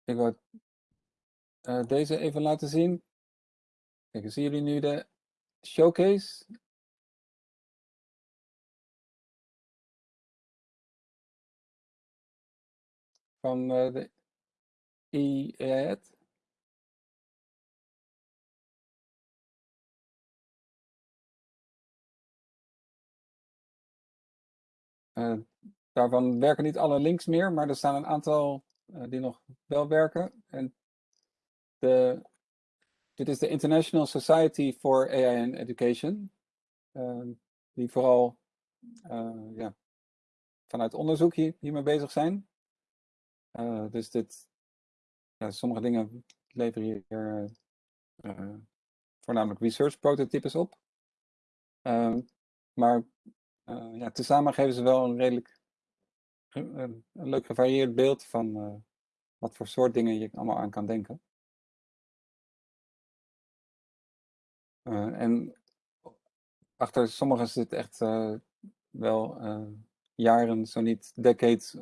ik wil uh, deze even laten zien. Kijk, zien jullie nu de showcase? Van uh, de IAET. Uh, daarvan werken niet alle links meer, maar er staan een aantal die nog wel werken. En de dit is de International Society for AI and Education, uh, die vooral uh, ja, vanuit onderzoek hier, hiermee bezig zijn. Uh, dus dit, ja, sommige dingen leveren hier voornamelijk research prototypes op. Ehm, maar ja, tezamen geven ze wel een redelijk een, leuk gevarieerd beeld van wat voor soort dingen je allemaal aan kan denken. Uh, en achter sommigen zit echt uh, wel jaren, zo niet decades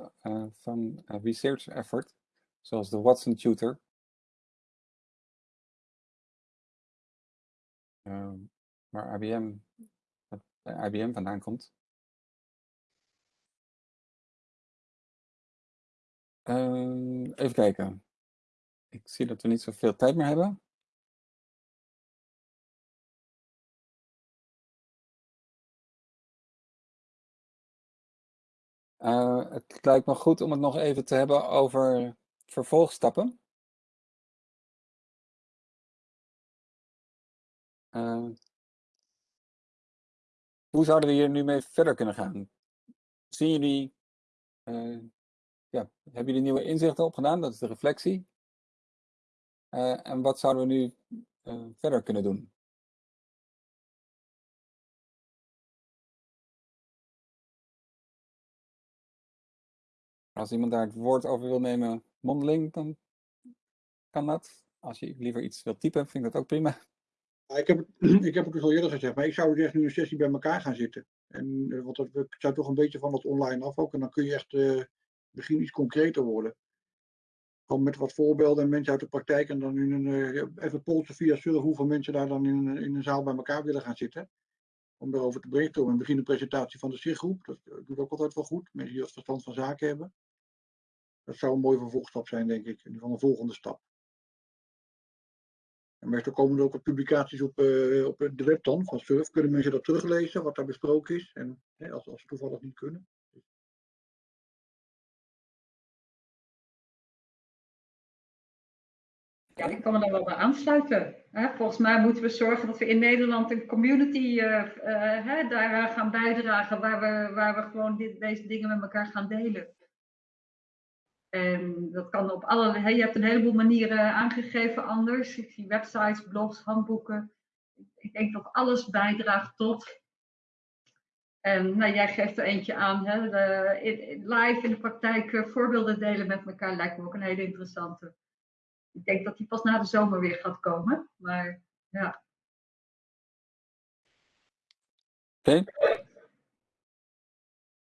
van research effort, zoals de Watson Tutor. waar IBM, IBM vandaan komt. Even kijken. Ik zie dat we niet zoveel tijd meer hebben. Uh, het lijkt me goed om het nog even te hebben over vervolgstappen. Uh, hoe zouden we hier nu mee verder kunnen gaan? Zien jullie, uh, ja, hebben jullie nieuwe inzichten opgedaan? Dat is de reflectie. en wat zouden we nu verder kunnen doen? Als iemand daar het woord over wil nemen mondeling, dan kan dat. Als je liever iets wilt typen, vind ik dat ook prima. ik, heb, ik heb het dus al eerder gezegd, maar ik zou dus nu een sessie bij elkaar gaan zitten. En, uh, want we zijn toch een beetje van het online af ook. En dan kun je echt misschien iets concreter worden. Gewoon met wat voorbeelden en mensen uit de praktijk. En dan in een, uh, even polsen via surf hoeveel mensen daar dan in, in een zaal bij elkaar willen gaan zitten. Om daarover te brainstormen. En begin een presentatie van de SIG-groep. Dat doet ook altijd wel goed. Mensen die wat verstand van zaken hebben. Dat zou een mooie vervolgstap zijn, denk ik. Van een volgende stap. En meestal komen er ook wat publicaties op, uh, op de web dan, van Surf. Kunnen mensen dat teruglezen, wat daar besproken is. En hè, als, als ze toevallig niet kunnen. Ik kan me daar wel bij aansluiten. Volgens mij moeten we zorgen dat we in Nederland een community uh, uh, daar gaan bijdragen, waar we, waar we gewoon dit, deze dingen met elkaar gaan delen. En dat kan op allerlei, je hebt een heleboel manieren aangegeven anders. Ik zie websites, blogs, handboeken. Ik denk dat alles bijdraagt tot. En nou, jij geeft er eentje aan, de, live in de praktijk voorbeelden delen met elkaar lijkt me ook een hele interessante. Ik denk dat die pas na de zomer weer gaat komen, maar ja. Oké.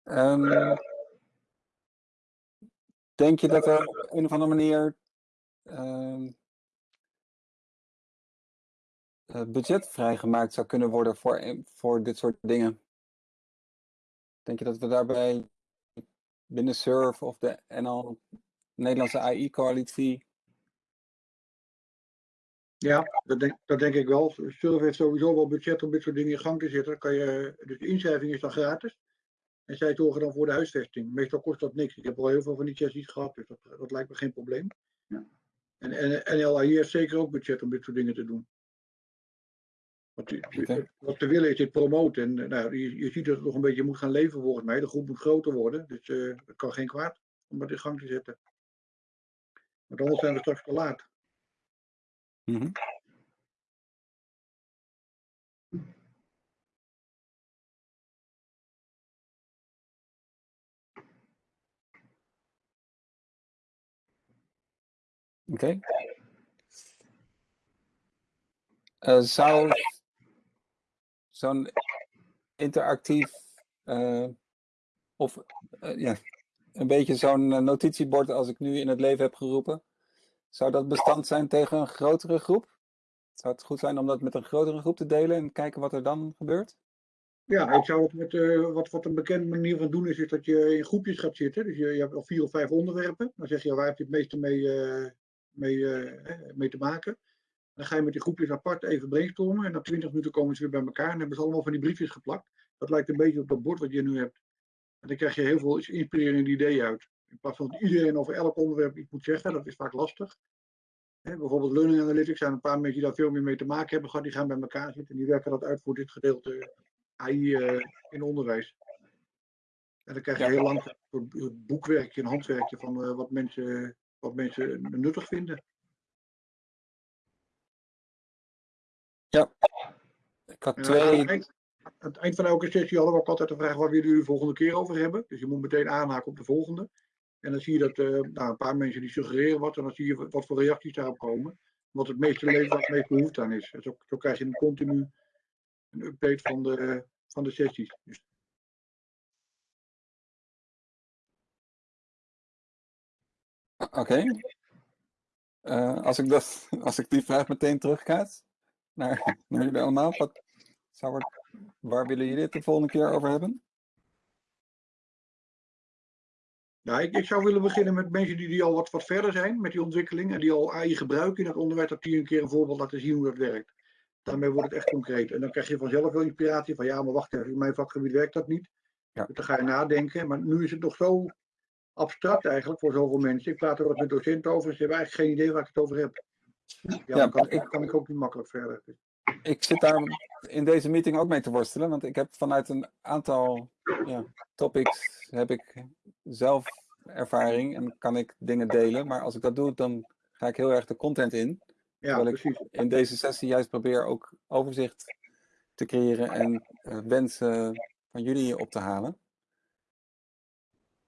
Um, Denk je dat er op een of andere manier uh, budget vrijgemaakt zou kunnen worden voor, voor dit soort dingen? Denk je dat we daarbij binnen SURF of de NL, Nederlandse AI-coalitie ja, dat denk, dat denk ik wel. Surf heeft sowieso wel budget om dit soort dingen in gang te zetten. Kan je, dus de inschrijving is dan gratis. En zij zorgen dan voor de huisvesting. Meestal kost dat niks. Ik heb al heel veel van die sessies gehad, dus dat, dat lijkt me geen probleem. Ja. En, en NLAI heeft zeker ook budget om dit soort dingen te doen. Wat, wat te willen is dit promoten. En nou, je, je, ziet dat het nog een beetje moet gaan leven volgens mij. De groep moet groter worden. Dus uh, het kan geen kwaad om dat in gang te zetten. Want anders zijn we straks te laat. Oké. Okay. Uh, zou zo'n interactief uh, of uh, ja, een beetje zo'n notitiebord als ik nu in het leven heb geroepen, zou dat bestand zijn tegen een grotere groep? Zou het goed zijn om dat met een grotere groep te delen en kijken wat er dan gebeurt? Ja, ik zou het met, uh, wat, wat een bekende manier van doen is, is dat je in groepjes gaat zitten. Dus je, je hebt al vier of vijf onderwerpen. Dan zeg je waar heb je het meeste mee, uh, mee, uh, mee te maken. Dan ga je met die groepjes apart even brainstormen. En na 20 minuten komen ze weer bij elkaar en hebben ze allemaal van die briefjes geplakt. Dat lijkt een beetje op dat bord wat je nu hebt. En dan krijg je heel veel inspirerende ideeën uit. In plaats van dat iedereen over elk onderwerp iets moet zeggen, dat is vaak lastig. Hè, bijvoorbeeld Learning Analytics zijn een paar mensen die daar veel meer mee te maken hebben gehad. Die gaan bij elkaar zitten en die werken dat uit voor dit gedeelte AI eh, in onderwijs. En dan krijg je Ja. heel lang een boekwerkje, een handwerkje van eh, wat, mensen, wat mensen nuttig vinden. Ik had Ja, twee. aan, het eind, aan het eind van elke sessie hadden we ook altijd de vraag waar willen jullie de volgende keer over hebben. Dus je moet meteen aanhaken op de volgende. En dan zie je dat eh, nou, een paar mensen die suggereren wat en dan zie je wat- wat voor reacties daarop komen. Wat het meeste leeft, waar het meest behoefte aan is. En zo, zo krijg je een continu een update van de, van de sessies. Dus Oké. Eh, als, ik dat, als ik die vraag meteen terugkaat naar, naar jullie allemaal, wat zou er, waar willen jullie het de volgende keer over hebben? Ja, ik, ik zou willen beginnen met mensen die, die al wat, wat verder zijn met die ontwikkeling en die al AI gebruiken in het onderwijs, dat die een keer een voorbeeld laten zien hoe dat werkt. Daarmee wordt het echt concreet. En dan krijg je vanzelf wel inspiratie van ja, maar wacht even, in mijn vakgebied werkt dat niet. Ja. Dus dan ga je nadenken. Maar nu is het nog zo abstract eigenlijk voor zoveel mensen. Ik praat er wat met docenten over, ze hebben eigenlijk geen idee waar ik het over heb. Ja, Ja, dan kan, ik- kan ik ook niet makkelijk verder. Ik zit daar in deze meeting ook mee te worstelen, want ik heb vanuit een aantal ja, topics heb ik zelf ervaring en kan ik dingen delen. Maar als ik dat doe, dan ga ik heel erg de content in. Ja, Terwijl ik precies. in deze sessie juist probeer ook overzicht te creëren en eh, wensen van jullie op te halen.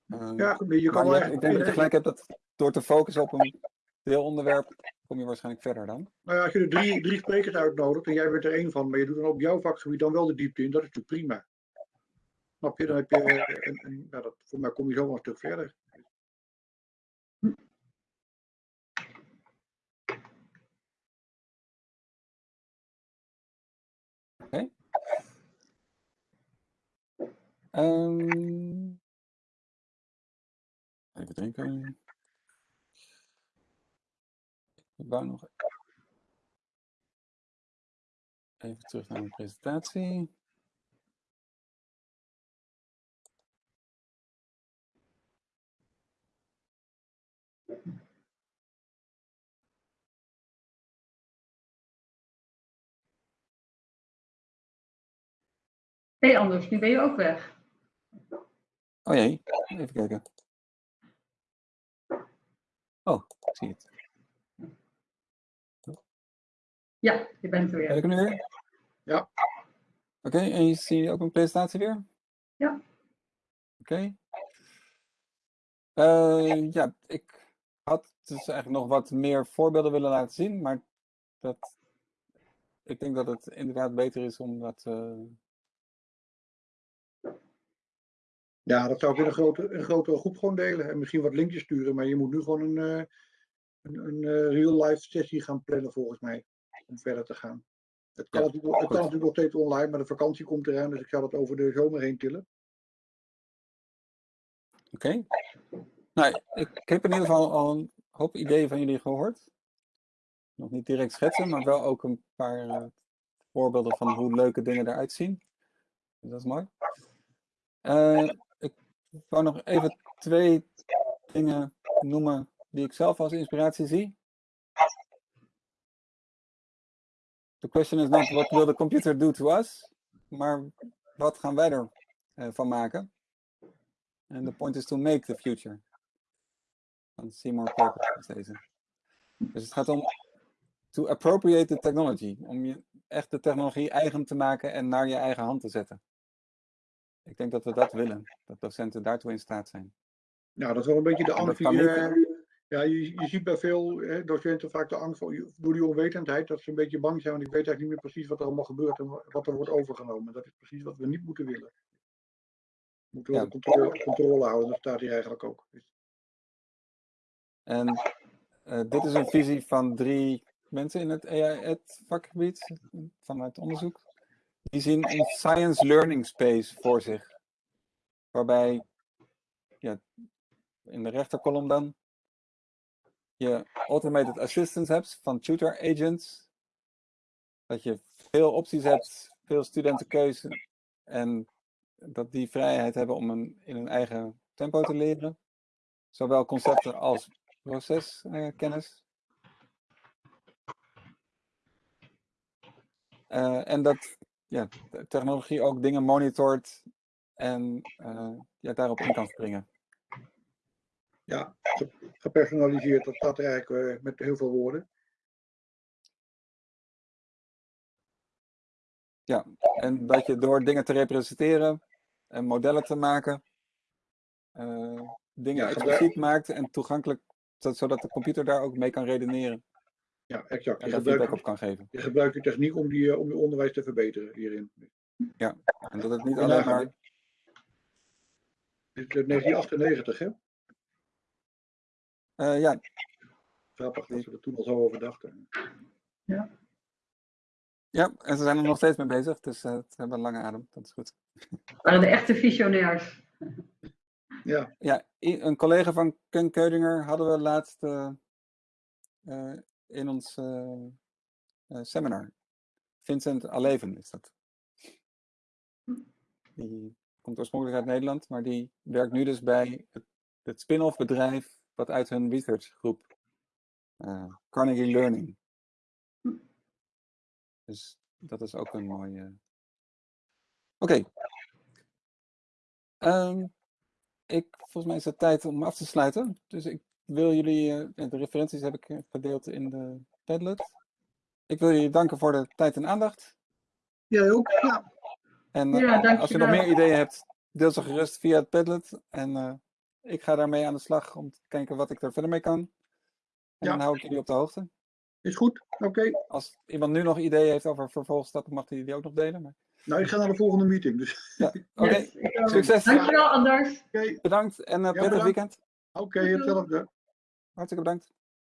Eh, Ja, goed, je maar kan wel je- echt- ik denk dat je gelijk hebt dat door te focussen op een deelonderwerp kom je waarschijnlijk verder dan. Nou ja, als je er drie, drie sprekers uitnodigt en jij bent er één van, maar je doet dan op jouw vakgebied dan wel de diepte in, dat is natuurlijk prima. Snap je? Dan heb je, eh, een, een, ja, dat, voor mij kom je zo wel een stuk verder. Ehm, even denken. Ik wou nog even terug naar mijn presentatie. Hé hey Anders, nu ben je ook weg. Oh jee, even kijken. Oh, ik zie het. Ja, je bent er Ben weer. ik er nu weer? Ja. Oké, en je ziet ook mijn presentatie weer? Ja. Oké. Eh, ja, ik had dus eigenlijk nog wat meer voorbeelden willen laten zien, maar dat, ik denk dat het inderdaad beter is om dat. eh, Ja, dat zou ik in een grote, een grotere groep gewoon delen en misschien wat linkjes sturen, maar je moet nu gewoon een, eh, een, een real-life sessie gaan plannen volgens mij, om verder te gaan. Het kan, Ja, natuurlijk, het goed. kan natuurlijk nog steeds online, maar de vakantie komt eraan, dus ik zou dat over de zomer heen tillen. Oké. Nou, ik, ik heb in ieder geval al een hoop ideeën van jullie gehoord. Nog niet direct schetsen, maar wel ook een paar eh, voorbeelden van hoe leuke dingen eruit zien. Dus dat is mooi. Eh, ik wou nog even twee dingen noemen die ik zelf als inspiratie zie. The question is not what will the computer do to us, maar wat gaan wij er eh, van maken? En the point is to make the future. Van Seymour Papert is deze. Dus het gaat om to appropriate the technology. Om je echt de technologie eigen te maken en naar je eigen hand te zetten. Ik denk dat we dat willen. Dat docenten daartoe in staat zijn. Nou, dat is wel een beetje de En ja, je, je ziet bij veel hè, docenten vaak de angst voor, door die onwetendheid, dat ze een beetje bang zijn, want ik weet eigenlijk niet meer precies wat er allemaal gebeurt en wa- wat er wordt overgenomen. Dat is precies wat we niet moeten willen. We moeten wel Ja. controle, controle houden, dat staat hier eigenlijk ook. Dus, En eh, dit is een visie van drie mensen in het AI-ed vakgebied vanuit onderzoek. Die zien een science learning space voor zich. Waarbij ja, in de rechterkolom dan je automated assistance hebt van tutor agents. Dat je veel opties hebt, veel studentenkeuze en dat die vrijheid hebben om in hun eigen tempo te leren. Zowel concepten als proceskennis. Eh, eh, en dat ja, technologie ook dingen monitort en eh, ja, daarop in kan springen. Ja, ge- gepersonaliseerd, dat staat er eigenlijk eh, met heel veel woorden. Ja, en dat je door dingen te representeren en modellen te maken, eh, dingen Ja, expliciet maakt en toegankelijk, zo- zodat de computer daar ook mee kan redeneren Ja, exact. en Je daar feedback gebruikt, op kan geven. je gebruikt die techniek om, die, eh, om je onderwijs te verbeteren hierin. En dat het niet Ja, alleen ja. maar Dit is uit 1998, hè? Eh, ja, Grappig dat ze er toen al zo over dachten. ja, en ze zijn er nog steeds mee bezig, dus eh, het hebben een lange adem, dat is goed. waren de echte visionairs. Ja, Ja, een collega van Ken Keudinger hadden we laatst eh, eh, in ons seminar. Vincent Aleven is dat. Die komt oorspronkelijk uit Nederland, maar die werkt nu dus bij het, het spin-off bedrijf wat uit hun researchgroep eh, Carnegie Learning. Dus dat is ook een mooie. Oké. Ehm, ik, volgens mij is het tijd om af te sluiten. Dus ik wil jullie, eh, de referenties heb ik eh, gedeeld in de Padlet. Ik wil jullie danken voor de tijd en aandacht. jij ook? Ja, En eh, Ja, als je nog meer ideeën hebt, deel ze gerust via het Padlet. En eh, ik ga daarmee aan de slag om te kijken wat ik er verder mee kan. En Ja. dan hou ik jullie op de hoogte. is goed. Oké. Als iemand nu nog ideeën heeft over vervolgstappen, mag hij die ook nog delen. Maar... Nou, ik ga naar de volgende meeting. Dus Ja, oké. Yes. Succes. Dankjewel, Anders. oké, Bedankt en uh, prettig bedankt. weekend. oké, hetzelfde. Hartstikke bedankt.